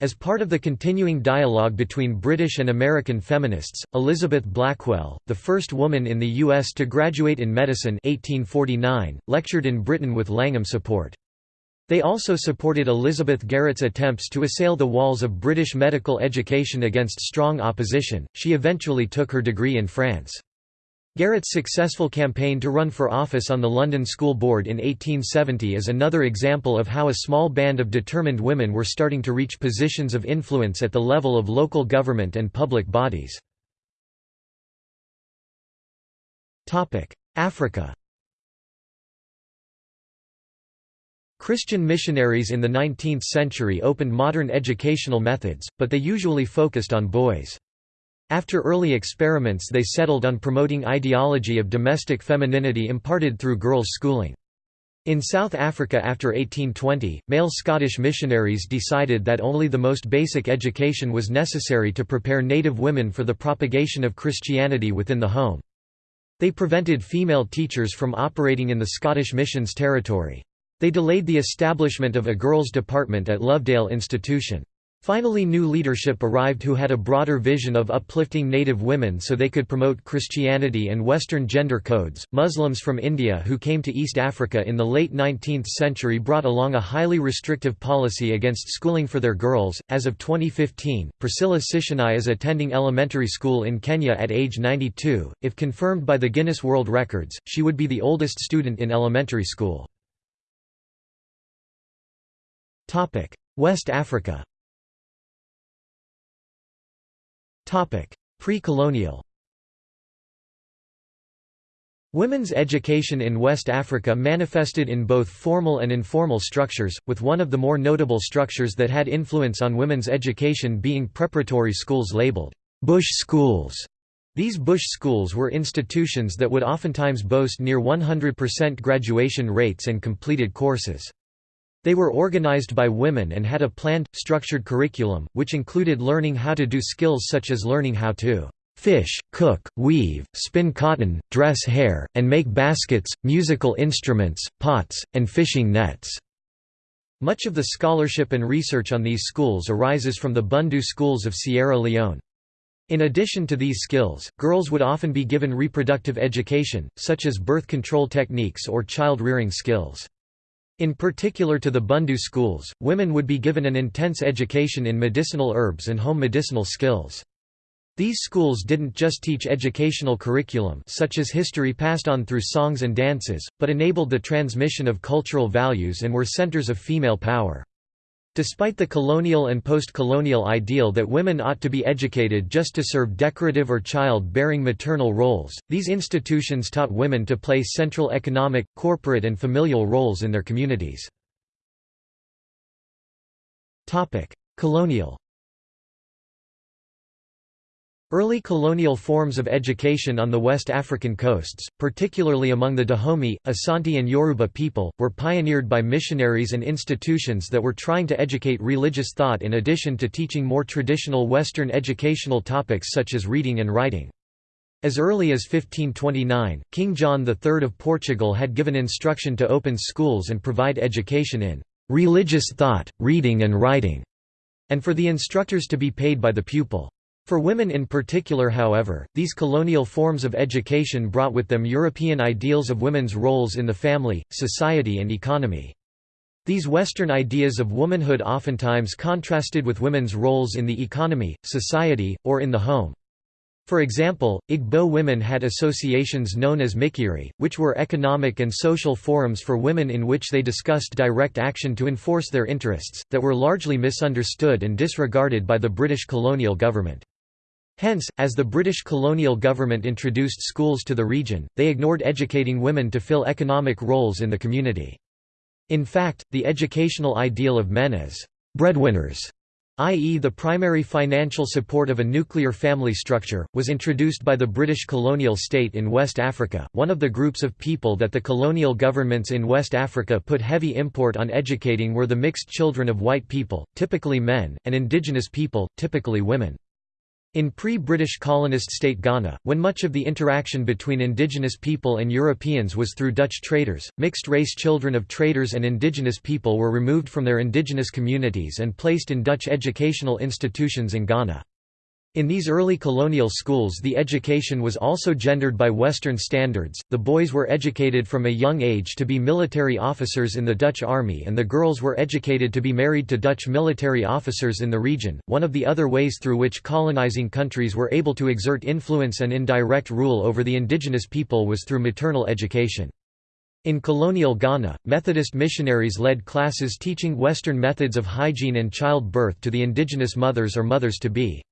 S1: As part of the continuing dialogue between British and American feminists, Elizabeth Blackwell, the first woman in the U.S. to graduate in medicine 1849, lectured in Britain with Langham support. They also supported Elizabeth Garrett's attempts to assail the walls of British medical education against strong opposition. She eventually took her degree in France. Garrett's successful campaign to run for office on the London School Board in 1870 is another example of how a small band of determined women were starting to reach positions of influence at the level of local government and public bodies. Africa Christian missionaries in the 19th century opened modern educational methods, but they usually focused on boys. After early experiments they settled on promoting ideology of domestic femininity imparted through girls' schooling. In South Africa after 1820, male Scottish missionaries decided that only the most basic education was necessary to prepare native women for the propagation of Christianity within the home. They prevented female teachers from operating in the Scottish missions territory. They delayed the establishment of a girls' department at Lovedale Institution. Finally new leadership arrived who had a broader vision of uplifting native women so they could promote Christianity and Western gender codes. Muslims from India who came to East Africa in the late 19th century brought along a highly restrictive policy against schooling for their girls. As of 2015, Priscilla Sitienei is attending elementary school in Kenya at age 92. If confirmed by the Guinness World Records, she would be the oldest student in elementary school. West Africa Pre-colonial Women's education in West Africa manifested in both formal and informal structures, with one of the more notable structures that had influence on women's education being preparatory schools labeled «bush schools». These bush schools were institutions that would oftentimes boast near 100% graduation rates and completed courses. They were organized by women and had a planned, structured curriculum, which included learning how to do skills such as learning how to fish, cook, weave, spin cotton, dress hair, and make baskets, musical instruments, pots, and fishing nets. Much of the scholarship and research on these schools arises from the Bundu schools of Sierra Leone. In addition to these skills, girls would often be given reproductive education, such as birth control techniques or child-rearing skills. In particular to the Bundu schools, women would be given an intense education in medicinal herbs and home medicinal skills. These schools didn't just teach educational curriculum such as history passed on through songs and dances, but enabled the transmission of cultural values and were centers of female power. Despite the colonial and post-colonial ideal that women ought to be educated just to serve decorative or child-bearing maternal roles, these institutions taught women to play central economic, corporate and familial roles in their communities. Colonial Early colonial forms of education on the West African coasts, particularly among the Dahomey, Asante and Yoruba people, were pioneered by missionaries and institutions that were trying to educate religious thought in addition to teaching more traditional Western educational topics such as reading and writing. As early as 1529, King John III of Portugal had given instruction to open schools and provide education in "...religious thought, reading and writing", and for the instructors to be paid by the pupil. For women in particular however, these colonial forms of education brought with them European ideals of women's roles in the family, society and economy. These Western ideas of womanhood oftentimes contrasted with women's roles in the economy, society, or in the home. For example, Igbo women had associations known as Mikiri, which were economic and social forums for women in which they discussed direct action to enforce their interests, that were largely misunderstood and disregarded by the British colonial government. Hence, as the British colonial government introduced schools to the region, they ignored educating women to fill economic roles in the community. In fact, the educational ideal of men as breadwinners i.e. the primary financial support of a nuclear family structure, was introduced by the British colonial state in West Africa. One of the groups of people that the colonial governments in West Africa put heavy import on educating were the mixed children of white people, typically men, and indigenous people, typically women. In pre-British colonist state Ghana, when much of the interaction between indigenous people and Europeans was through Dutch traders, mixed-race children of traders and indigenous people were removed from their indigenous communities and placed in Dutch educational institutions in Ghana. In these early colonial schools the education was also gendered by Western standards, the boys were educated from a young age to be military officers in the Dutch army and the girls were educated to be married to Dutch military officers in the region. One of the other ways through which colonizing countries were able to exert influence and indirect rule over the indigenous people was through maternal education. In colonial Ghana, Methodist missionaries led classes teaching Western methods of hygiene and childbirth to the indigenous mothers or mothers-to-be.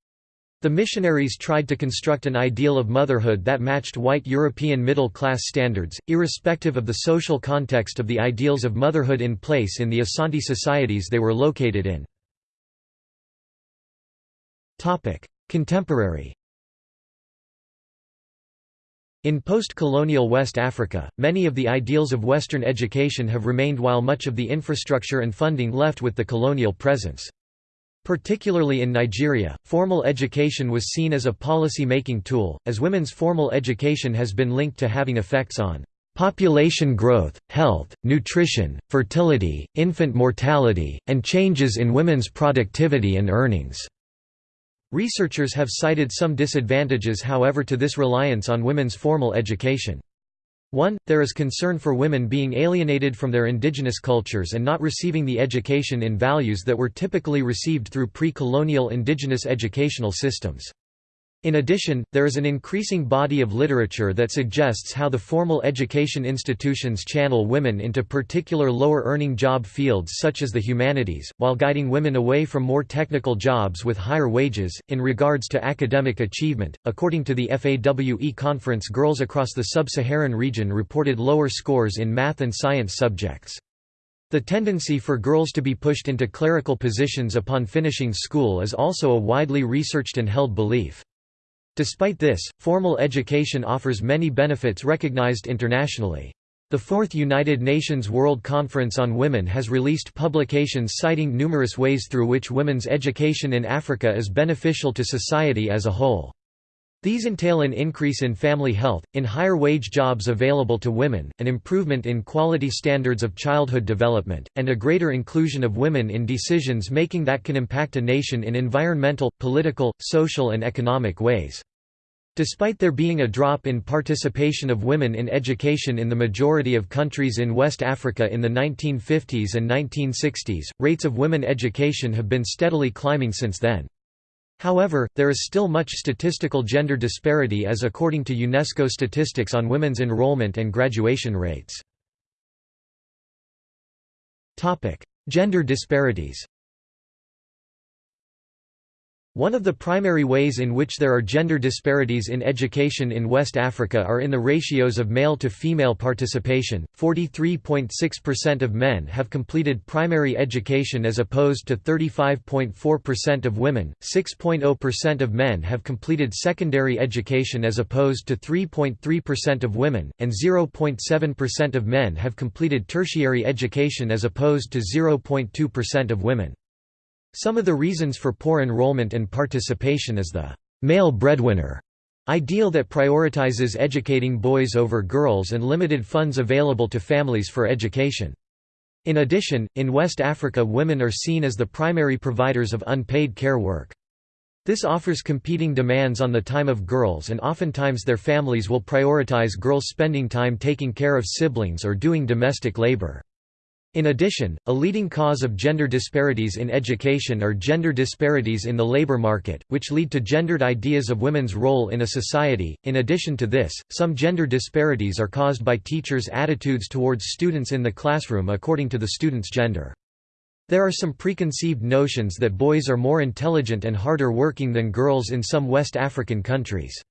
S1: The missionaries tried to construct an ideal of motherhood that matched white European middle-class standards, irrespective of the social context of the ideals of motherhood in place in the Asante societies they were located in. Contemporary In post-colonial West Africa, many of the ideals of Western education have remained while much of the infrastructure and funding left with the colonial presence. Particularly in Nigeria, formal education was seen as a policy-making tool, as women's formal education has been linked to having effects on population growth, health, nutrition, fertility, infant mortality, and changes in women's productivity and earnings." Researchers have cited some disadvantages however to this reliance on women's formal education. 1. There is concern for women being alienated from their indigenous cultures and not receiving the education in values that were typically received through pre-colonial indigenous educational systems. In addition, there is an increasing body of literature that suggests how the formal education institutions channel women into particular lower-earning job fields such as the humanities, while guiding women away from more technical jobs with higher wages. In regards to academic achievement, according to the FAWE conference, girls across the sub-Saharan region reported lower scores in math and science subjects. The tendency for girls to be pushed into clerical positions upon finishing school is also a widely researched and held belief. Despite this, formal education offers many benefits recognized internationally. The Fourth United Nations World Conference on Women has released publications citing numerous ways through which women's education in Africa is beneficial to society as a whole. These entail an increase in family health, in higher wage jobs available to women, an improvement in quality standards of childhood development, and a greater inclusion of women in decisions making that can impact a nation in environmental, political, social and economic ways. Despite there being a drop in participation of women in education in the majority of countries in West Africa in the 1950s and 1960s, rates of women education have been steadily climbing since then. However, there is still much statistical gender disparity as according to UNESCO statistics on women's enrollment and graduation rates. Gender disparities one of the primary ways in which there are gender disparities in education in West Africa are in the ratios of male to female participation. 43.6% of men have completed primary education as opposed to 35.4% of women, 6.0% of men have completed secondary education as opposed to 3.3% of women, and 0.7% of men have completed tertiary education as opposed to 0.2% of women. Some of the reasons for poor enrollment and participation is the male breadwinner ideal that prioritizes educating boys over girls and limited funds available to families for education. In addition, in West Africa women are seen as the primary providers of unpaid care work. This offers competing demands on the time of girls and oftentimes their families will prioritize girls spending time taking care of siblings or doing domestic labor. In addition, a leading cause of gender disparities in education are gender disparities in the labor market, which lead to gendered ideas of women's role in a society. In addition to this, some gender disparities are caused by teachers' attitudes towards students in the classroom according to the student's gender. There are some preconceived notions that boys are more intelligent and harder working than girls in some West African countries.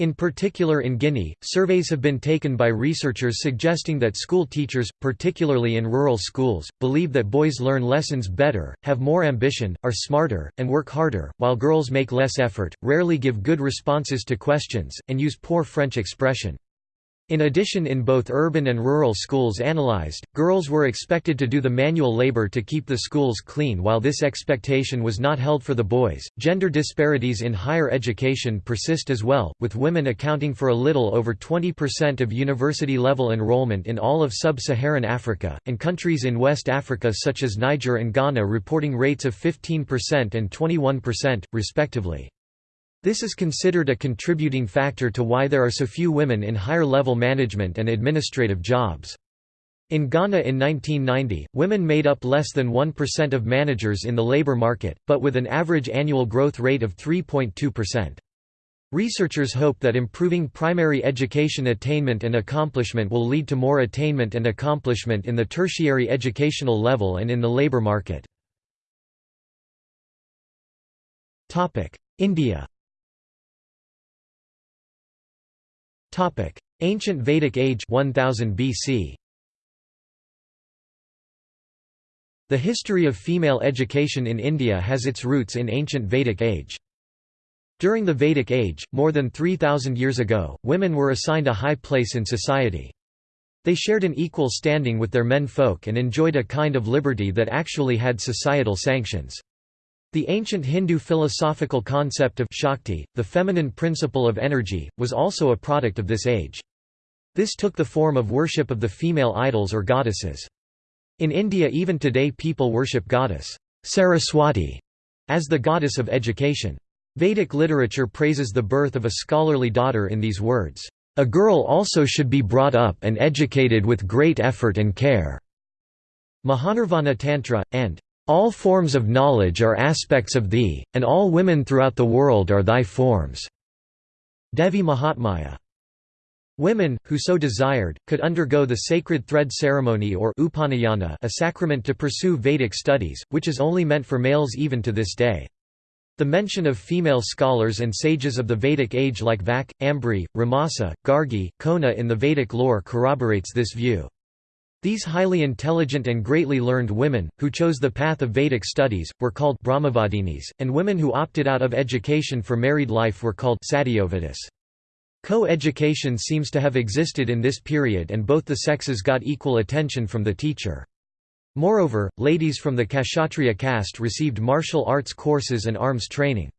S1: In particular in Guinea, surveys have been taken by researchers suggesting that school teachers, particularly in rural schools, believe that boys learn lessons better, have more ambition, are smarter, and work harder, while girls make less effort, rarely give good responses to questions, and use poor French expression. In addition in both urban and rural schools analyzed, girls were expected to do the manual labor to keep the schools clean while this expectation was not held for the boys. Gender disparities in higher education persist as well, with women accounting for a little over 20% of university level enrollment in all of sub-Saharan Africa, and countries in West Africa such as Niger and Ghana reporting rates of 15% and 21%, respectively. This is considered a contributing factor to why there are so few women in higher-level management and administrative jobs. In Ghana in 1990, women made up less than 1% of managers in the labor market, but with an average annual growth rate of 3.2%. Researchers hope that improving primary education attainment and accomplishment will lead to more attainment and accomplishment in the tertiary educational level and in the labor market. India Ancient Vedic Age 1000 BC The history of female education in India has its roots in ancient Vedic age. During the Vedic age, more than 3,000 years ago, women were assigned a high place in society. They shared an equal standing with their men folk and enjoyed a kind of liberty that actually had societal sanctions. The ancient Hindu philosophical concept of Shakti, the feminine principle of energy, was also a product of this age. This took the form of worship of the female idols or goddesses. In India even today people worship goddess Saraswati as the goddess of education. Vedic literature praises the birth of a scholarly daughter in these words, "...a girl also should be brought up and educated with great effort and care." Mahanirvana Tantra, and all forms of knowledge are aspects of thee, and all women throughout the world are thy forms." Devi Mahatmya. Women, who so desired, could undergo the sacred thread ceremony or upanayana a sacrament to pursue Vedic studies, which is only meant for males even to this day. The mention of female scholars and sages of the Vedic age like Vak, Ambari, Ramasa, Gargi, Kona in the Vedic lore corroborates this view. These highly intelligent and greatly learned women, who chose the path of Vedic studies, were called Brahmavadinis, and women who opted out of education for married life were called Satyavadis. Co-education seems to have existed in this period and both the sexes got equal attention from the teacher. Moreover, ladies from the Kshatriya caste received martial arts courses and arms training.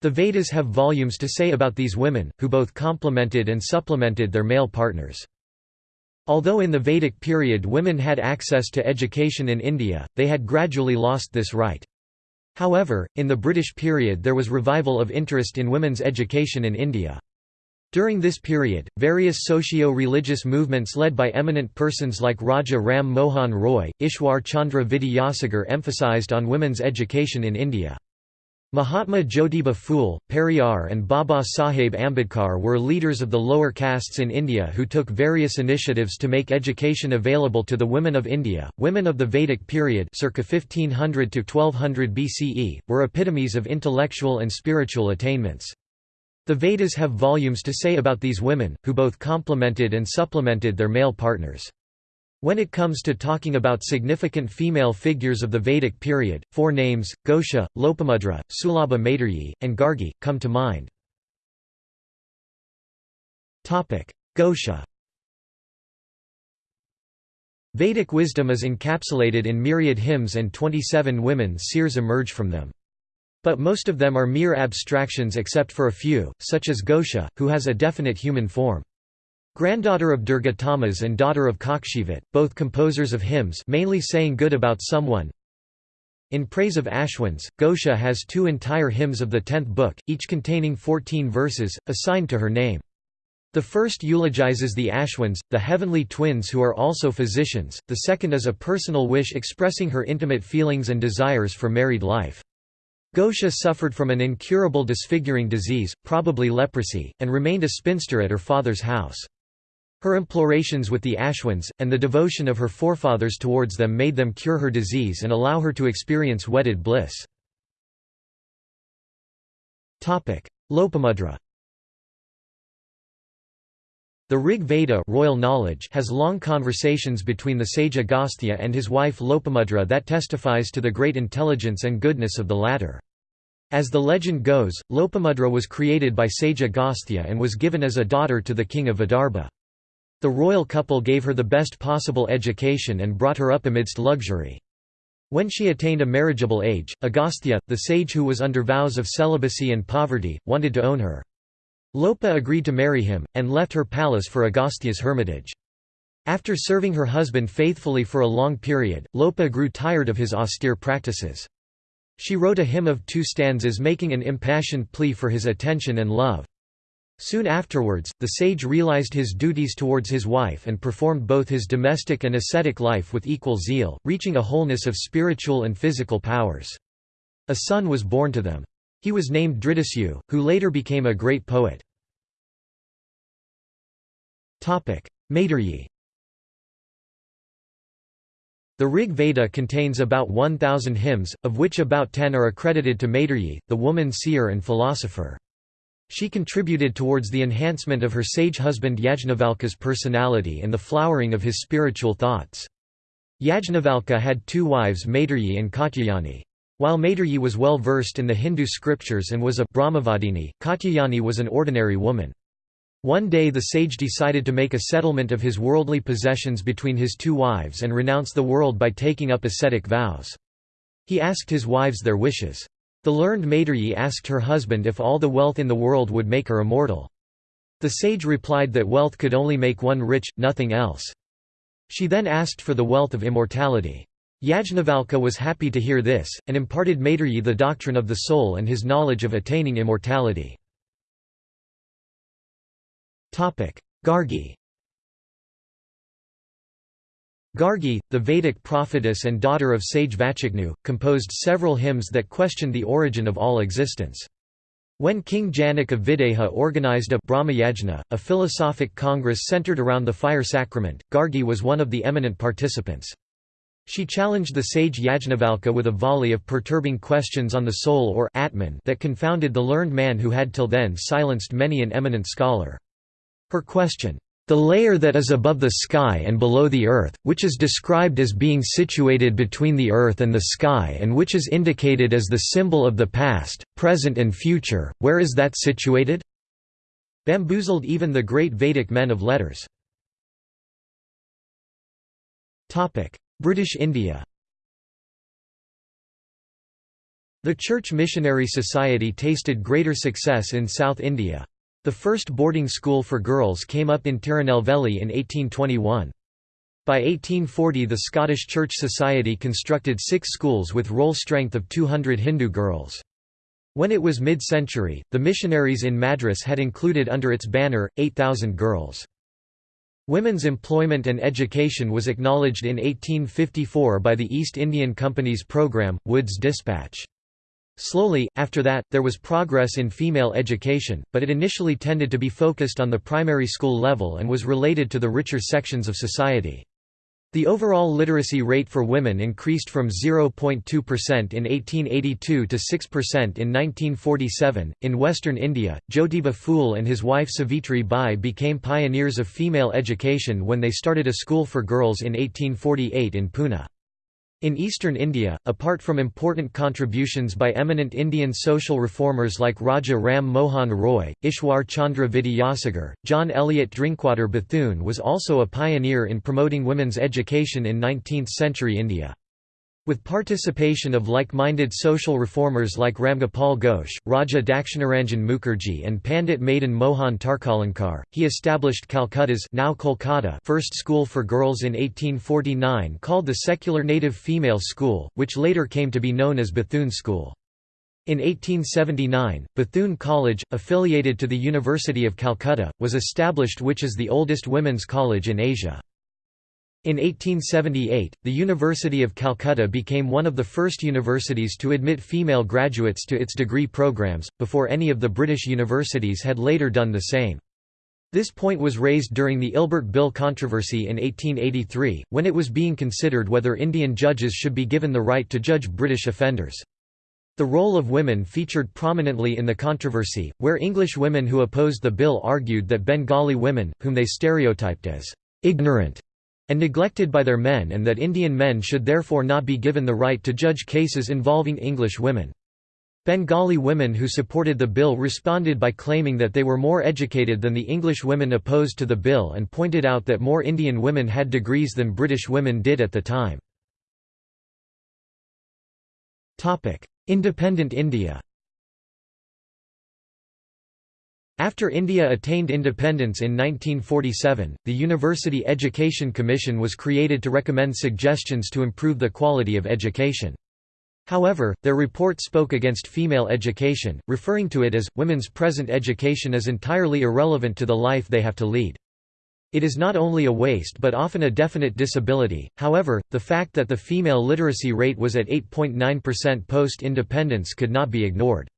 S1: The Vedas have volumes to say about these women, who both complemented and supplemented their male partners. Although in the Vedic period women had access to education in India, they had gradually lost this right. However, in the British period there was revival of interest in women's education in India. During this period, various socio-religious movements led by eminent persons like Raja Ram Mohan Roy, Ishwar Chandra Vidyasagar emphasized on women's education in India. Mahatma Jyotiba Phule, Periyar and Baba Saheb Ambedkar were leaders of the lower castes in India who took various initiatives to make education available to the women of India. Women of the Vedic period circa 1500 to 1200 BCE were epitomes of intellectual and spiritual attainments. The Vedas have volumes to say about these women, who both complemented and supplemented their male partners. When it comes to talking about significant female figures of the Vedic period, four names, Ghosha, Lopamudra, Sulabha Maitreyi, and Gargi, come to mind. Ghosha Vedic wisdom is encapsulated in myriad hymns and 27 women seers emerge from them. But most of them are mere abstractions except for a few, such as Ghosha, who has a definite human form. Granddaughter of Dirghatamas and daughter of Kakshivat, both composers of hymns mainly saying good about someone. In praise of Ashwins, Ghosha has two entire hymns of the tenth book, each containing 14 verses, assigned to her name. The first eulogizes the Ashwins, the heavenly twins who are also physicians, the second is a personal wish expressing her intimate feelings and desires for married life. Ghosha suffered from an incurable disfiguring disease, probably leprosy, and remained a spinster at her father's house. Her implorations with the Ashwins, and the devotion of her forefathers towards them made them cure her disease and allow her to experience wedded bliss. Lopamudra the Rig Veda royal knowledge has long conversations between the sage Agastya and his wife Lopamudra that testifies to the great intelligence and goodness of the latter. As the legend goes, Lopamudra was created by sage Agastya and was given as a daughter to the king of Vidarbha. The royal couple gave her the best possible education and brought her up amidst luxury. When she attained a marriageable age, Agastya, the sage who was under vows of celibacy and poverty, wanted to own her. Lopa agreed to marry him, and left her palace for Agastya's hermitage. After serving her husband faithfully for a long period, Lopa grew tired of his austere practices. She wrote a hymn of two stanzas making an impassioned plea for his attention and love. Soon afterwards, the sage realized his duties towards his wife and performed both his domestic and ascetic life with equal zeal, reaching a wholeness of spiritual and physical powers. A son was born to them. He was named Dridasyu, who later became a great poet. Maitreyi The Rig Veda contains about 1,000 hymns, of which about 10 are accredited to Maitreyi, the woman seer and philosopher. She contributed towards the enhancement of her sage husband Yajnavalkya's personality and the flowering of his spiritual thoughts. Yajnavalkya had two wives Maitreyi and Katyayani. While Maitreyi was well versed in the Hindu scriptures and was a Brahmavadini, Katyayani was an ordinary woman. One day the sage decided to make a settlement of his worldly possessions between his two wives and renounce the world by taking up ascetic vows. He asked his wives their wishes. The learned Maitreyi asked her husband if all the wealth in the world would make her immortal. The sage replied that wealth could only make one rich, nothing else. She then asked for the wealth of immortality. Yajnavalkya was happy to hear this, and imparted Maitreyi the doctrine of the soul and his knowledge of attaining immortality. Gargi Gargi, the Vedic prophetess and daughter of sage Vachaknu, composed several hymns that questioned the origin of all existence. When King Janak of Videha organized a Brahmayajna, a philosophic congress centered around the fire sacrament, Gargi was one of the eminent participants. She challenged the sage Yajnavalkya with a volley of perturbing questions on the soul or Atman that confounded the learned man who had till then silenced many an eminent scholar. Her question, "...the layer that is above the sky and below the earth, which is described as being situated between the earth and the sky and which is indicated as the symbol of the past, present and future, where is that situated?" bamboozled even the great Vedic men of letters. British India The Church Missionary Society tasted greater success in South India. The first boarding school for girls came up in Tirunelveli in 1821. By 1840 the Scottish Church Society constructed six schools with roll strength of 200 Hindu girls. When it was mid-century, the missionaries in Madras had included under its banner, 8,000 girls. Women's employment and education was acknowledged in 1854 by the East Indian Company's program, Wood's Dispatch. Slowly, after that, there was progress in female education, but it initially tended to be focused on the primary school level and was related to the richer sections of society. The overall literacy rate for women increased from 0.2% in 1882 to 6% in 1947. In western India, Jyotiba Phule and his wife Savitri Bai became pioneers of female education when they started a school for girls in 1848 in Pune. In eastern India, apart from important contributions by eminent Indian social reformers like Raja Ram Mohan Roy, Ishwar Chandra Vidyasagar, John Eliot Drinkwater Bethune was also a pioneer in promoting women's education in 19th-century India. With participation of like-minded social reformers like Ramgopal Ghosh, Raja Dakshinaranjan Mukherjee and Pandit Madan Mohan Tarkalankar, he established Calcutta's now Kolkata first school for girls in 1849 called the Secular Native Female School, which later came to be known as Bethune School. In 1879, Bethune College, affiliated to the University of Calcutta, was established which is the oldest women's college in Asia. In 1878, the University of Calcutta became one of the first universities to admit female graduates to its degree programs, before any of the British universities had later done the same. This point was raised during the Ilbert Bill controversy in 1883, when it was being considered whether Indian judges should be given the right to judge British offenders. The role of women featured prominently in the controversy, where English women who opposed the bill argued that Bengali women, whom they stereotyped as ignorant and neglected by their men and that Indian men should therefore not be given the right to judge cases involving English women. Bengali women who supported the bill responded by claiming that they were more educated than the English women opposed to the bill and pointed out that more Indian women had degrees than British women did at the time. Independent India After India attained independence in 1947, the University Education Commission was created to recommend suggestions to improve the quality of education. However, their report spoke against female education, referring to it as, women's present education is entirely irrelevant to the life they have to lead. It is not only a waste but often a definite disability. However, the fact that the female literacy rate was at 8.9% post-independence could not be ignored.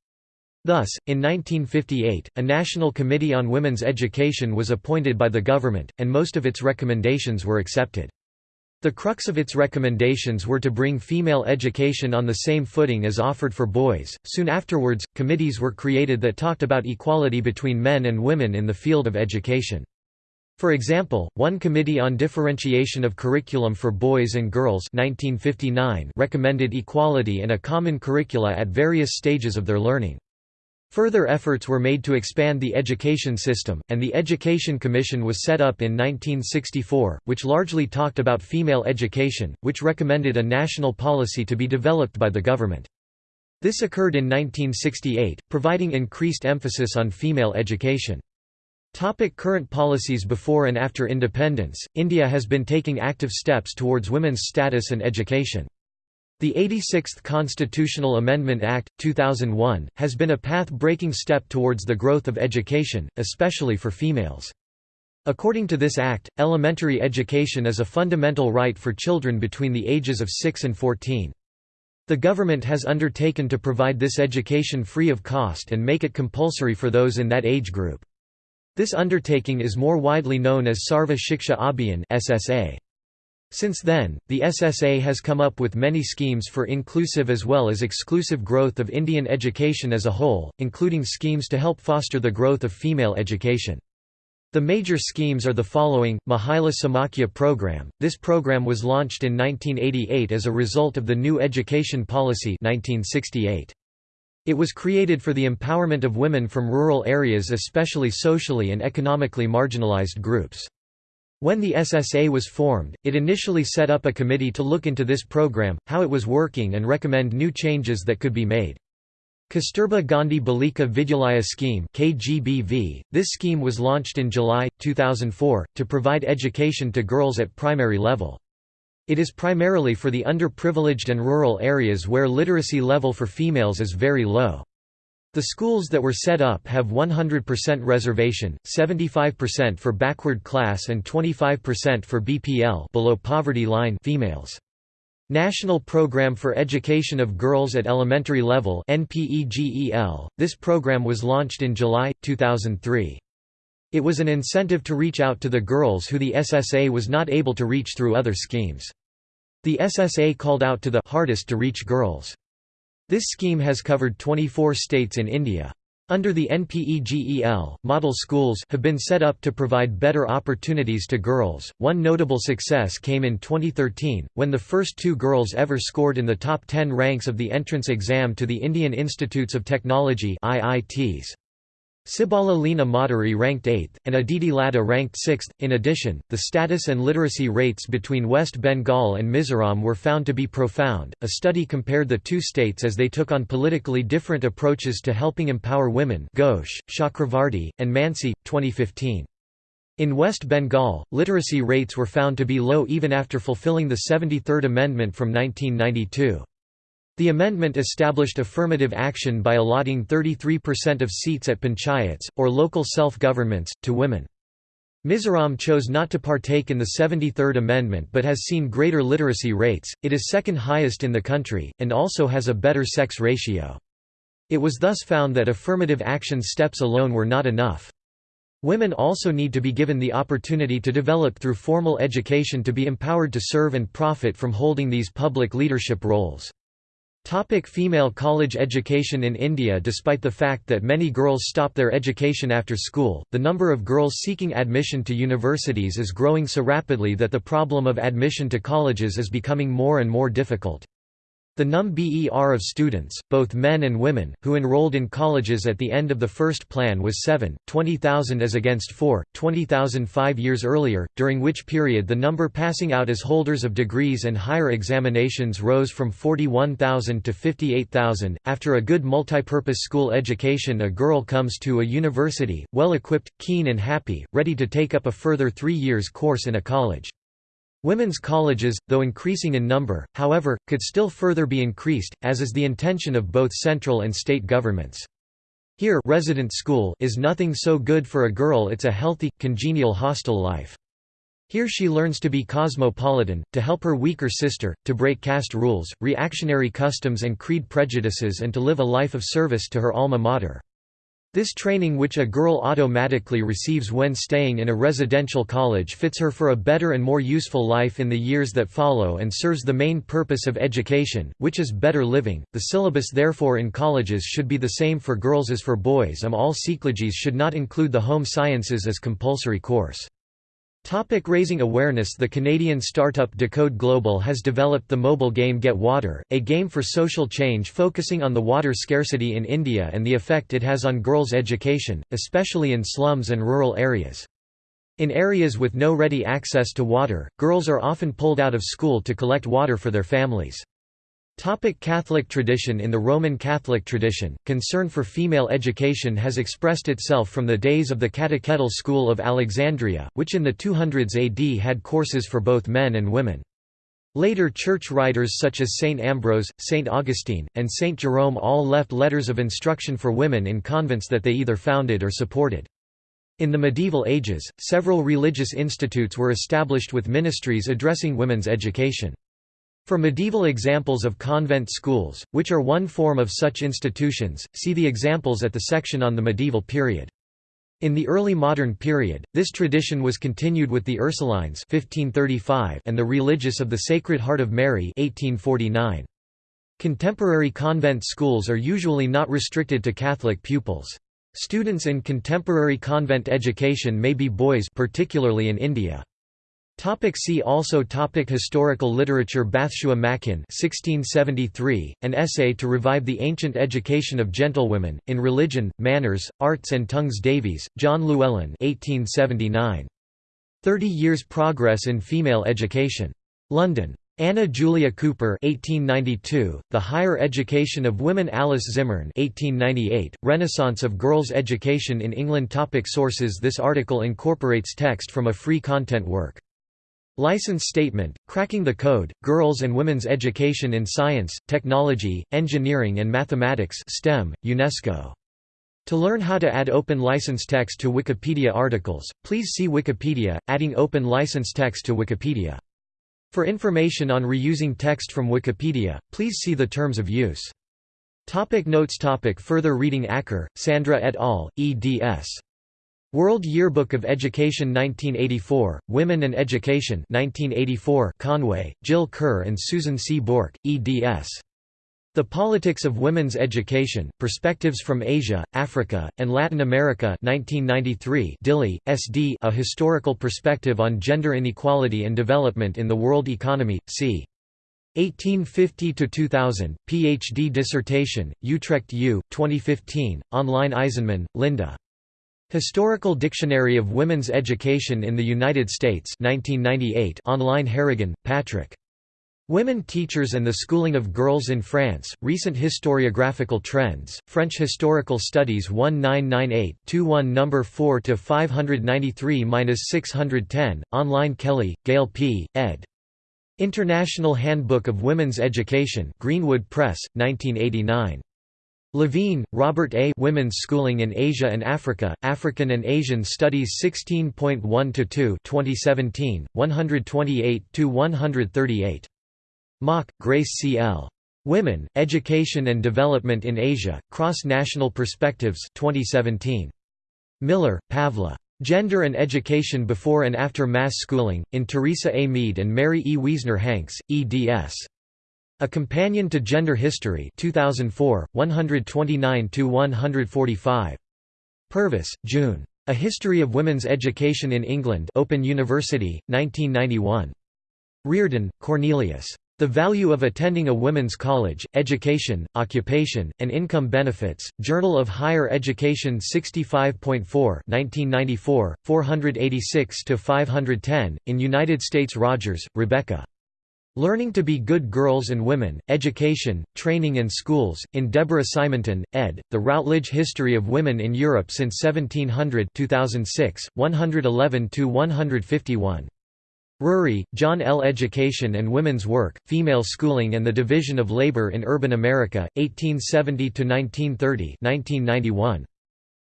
S1: Thus, in 1958, a National Committee on Women's Education was appointed by the government, and most of its recommendations were accepted. The crux of its recommendations were to bring female education on the same footing as offered for boys. Soon afterwards, committees were created that talked about equality between men and women in the field of education. For example, one Committee on Differentiation of Curriculum for Boys and Girls 1959 recommended equality and a common curricula at various stages of their learning. Further efforts were made to expand the education system, and the Education Commission was set up in 1964, which largely talked about female education, which recommended a national policy to be developed by the government. This occurred in 1968, providing increased emphasis on female education. Topic current policies Before and after independence, India has been taking active steps towards women's status and education. The 86th Constitutional Amendment Act, 2001, has been a path-breaking step towards the growth of education, especially for females. According to this act, elementary education is a fundamental right for children between the ages of 6 and 14. The government has undertaken to provide this education free of cost and make it compulsory for those in that age group. This undertaking is more widely known as Sarva Shiksha Abhiyan (SSA). Since then, the SSA has come up with many schemes for inclusive as well as exclusive growth of Indian education as a whole, including schemes to help foster the growth of female education. The major schemes are the following, Mahila Samakhya program. This program was launched in 1988 as a result of the New Education Policy 1968. It was created for the empowerment of women from rural areas especially socially and economically marginalized groups. When the SSA was formed, it initially set up a committee to look into this program, how it was working and recommend new changes that could be made. Kasturba Gandhi Balika Vidyalaya Scheme KGBV. This scheme was launched in July, 2004, to provide education to girls at primary level. It is primarily for the underprivileged and rural areas where literacy level for females is very low. The schools that were set up have 100% reservation, 75% for backward class and 25% for BPL below poverty line females. National Program for Education of Girls at Elementary Level NPEGEL. This program was launched in July 2003. It was an incentive to reach out to the girls who the SSA was not able to reach through other schemes. The SSA called out to the hardest to reach girls. This scheme has covered 24 states in India. Under the NPEGEL, model schools have been set up to provide better opportunities to girls. One notable success came in 2013, when the first two girls ever scored in the top 10 ranks of the entrance exam to the Indian Institutes of Technology (IITs). Sibala Leena Madhuri ranked 8th, and Aditi Laddha ranked 6th. In addition, the status and literacy rates between West Bengal and Mizoram were found to be profound. A study compared the two states as they took on politically different approaches to helping empower women. Ghosh, Chakravarti, and Mansi, 2015. In West Bengal, literacy rates were found to be low even after fulfilling the 73rd Amendment from 1992. The amendment established affirmative action by allotting 33% of seats at panchayats, or local self-governments, to women. Mizoram chose not to partake in the 73rd Amendment but has seen greater literacy rates, it is second highest in the country, and also has a better sex ratio. It was thus found that affirmative action steps alone were not enough. Women also need to be given the opportunity to develop through formal education to be empowered to serve and profit from holding these public leadership roles. Topic female college education In India Despite the fact that many girls stop their education after school, the number of girls seeking admission to universities is growing so rapidly that the problem of admission to colleges is becoming more and more difficult. The NUM-BER of students, both men and women, who enrolled in colleges at the end of the first plan was 7, 20,000 as against 4, 20,000 five years earlier, during which period the number passing out as holders of degrees and higher examinations rose from 41,000 to 58,000. After a good multipurpose school education a girl comes to a university, well equipped, keen and happy, ready to take up a further three years course in a college. Women's colleges, though increasing in number, however, could still further be increased, as is the intention of both central and state governments. Here resident school is nothing so good for a girl it's a healthy, congenial hostel life. Here she learns to be cosmopolitan, to help her weaker sister, to break caste rules, reactionary customs and creed prejudices and to live a life of service to her alma mater. This training which a girl automatically receives when staying in a residential college fits her for a better and more useful life in the years that follow and serves the main purpose of education, which is better living. The syllabus therefore in colleges should be the same for girls as for boys and all Seekologies should not include the home sciences as compulsory course. Topic raising awareness The Canadian startup Decode Global has developed the mobile game Get Water, a game for social change focusing on the water scarcity in India and the effect it has on girls' education, especially in slums and rural areas. In areas with no ready access to water, girls are often pulled out of school to collect water for their families. Topic Catholic tradition In the Roman Catholic tradition, concern for female education has expressed itself from the days of the catechetical school of Alexandria, which in the 200s AD had courses for both men and women. Later church writers such as St. Ambrose, St. Augustine, and St. Jerome all left letters of instruction for women in convents that they either founded or supported. In the medieval ages, several religious institutes were established with ministries addressing women's education. For medieval examples of convent schools, which are one form of such institutions, see the examples at the section on the medieval period. In the early modern period, this tradition was continued with the Ursulines 1535 and the Religious of the Sacred Heart of Mary 1849. Contemporary convent schools are usually not restricted to Catholic pupils. Students in contemporary convent education may be boys particularly in India. Topic see also topic Historical literature Bathsua Makin 1673, an essay to revive the ancient education of gentlewomen, in religion, manners, arts and tongues Davies, John Llewellyn 1879. Thirty Years' Progress in Female Education. London. Anna Julia Cooper 1892, The Higher Education of Women Alice Zimmern 1898, Renaissance of Girls' Education in England Topic Sources This article incorporates text from a free content work. License Statement, Cracking the Code, Girls and Women's Education in Science, Technology, Engineering and Mathematics STEM, UNESCO. To learn how to add open license text to Wikipedia articles, please see Wikipedia, adding open license text to Wikipedia. For information on reusing text from Wikipedia, please see the terms of use. Topic notes topic Further reading Acker, Sandra et al., eds. World Yearbook of Education 1984, Women and Education 1984 Conway, Jill Kerr and Susan C. Bourque, eds. The Politics of Women's Education, Perspectives from Asia, Africa, and Latin America 1993 Dilli, S.D. A Historical Perspective on Gender Inequality and Development in the World Economy, c. 1850–2000, Ph.D. dissertation, Utrecht U, 2015, online Eisenman, Linda. Historical Dictionary of Women's Education in the United States 1998 online Harrigan, Patrick. Women Teachers and the Schooling of Girls in France, Recent Historiographical Trends, French Historical Studies 1998-21 No. 4–593–610, online Kelly, Gail P., ed. International Handbook of Women's Education Greenwood Press, 1989. Levine, Robert A. Women's Schooling in Asia and Africa, African and Asian Studies 16.1–2 2017, 128–138. Mak, Grace C. L. Women, Education and Development in Asia, Cross-National Perspectives 2017. Miller, Pavla. Gender and Education Before and After Mass Schooling, in Teresa A. Meade and Mary E. Wiesner Hanks, eds. A Companion to Gender History 2004, 129–145. Purvis, June. A History of Women's Education in England Open University, 1991. Riordan, Cornelius. The Value of Attending a Women's College, Education, Occupation, and Income Benefits, Journal of Higher Education 65.4 1994, 486–510, in United States Rogers, Rebecca. Learning to be Good Girls and Women, Education, Training and Schools, in Deborah Simonton, ed., The Routledge History of Women in Europe since 1700 2006, 111–151. Rury, John L. Education and Women's Work, Female Schooling and the Division of Labor in Urban America, 1870–1930 1991.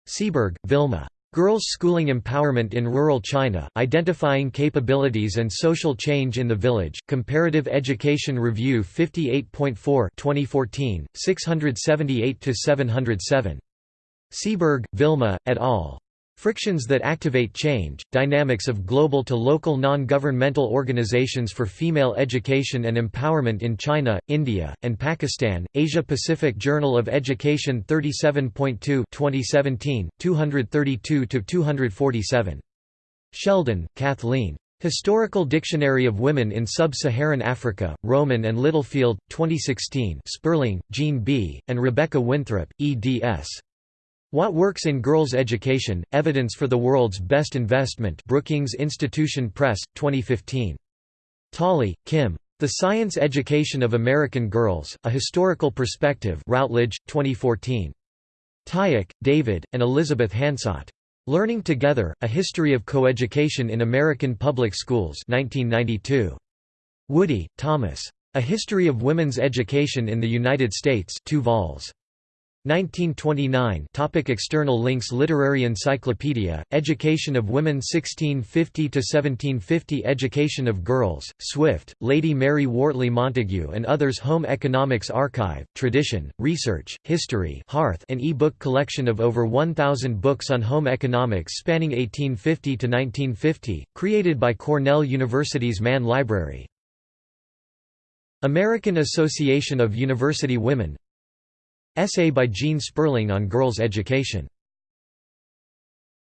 S1: Seeberg, Vilma. Girls' Schooling Empowerment in Rural China, Identifying Capabilities and Social Change in the Village, Comparative Education Review 58.4 2014, 678–707. Seeberg, Vilma, et al. Frictions that Activate Change, Dynamics of Global to Local Non-Governmental Organizations for Female Education and Empowerment in China, India, and Pakistan, Asia-Pacific Journal of Education 37.2 2017, 232–247. Sheldon, Kathleen. Historical Dictionary of Women in Sub-Saharan Africa, Rowman and Littlefield, 2016 Sperling, Gene B., and Rebecca Winthrop, eds. What Works in Girls' Education, Evidence for the World's Best Investment Brookings Institution Press, 2015. Tolley, Kim. The Science Education of American Girls, A Historical Perspective Routledge, 2014. Tyack, David, and Elizabeth Hansot. Learning Together, A History of Coeducation in American Public Schools 1992. Woody, Thomas. A History of Women's Education in the United States 2 vols. 1929 topic External links Literary Encyclopedia, Education of Women 1650–1750 Education of Girls, Swift, Lady Mary Wortley Montagu and others Home Economics Archive, Tradition, Research, History Hearth an e-book collection of over 1,000 books on home economics spanning 1850 to 1950, created by Cornell University's Mann Library. American Association of University Women Essay by Gene Sperling on girls' education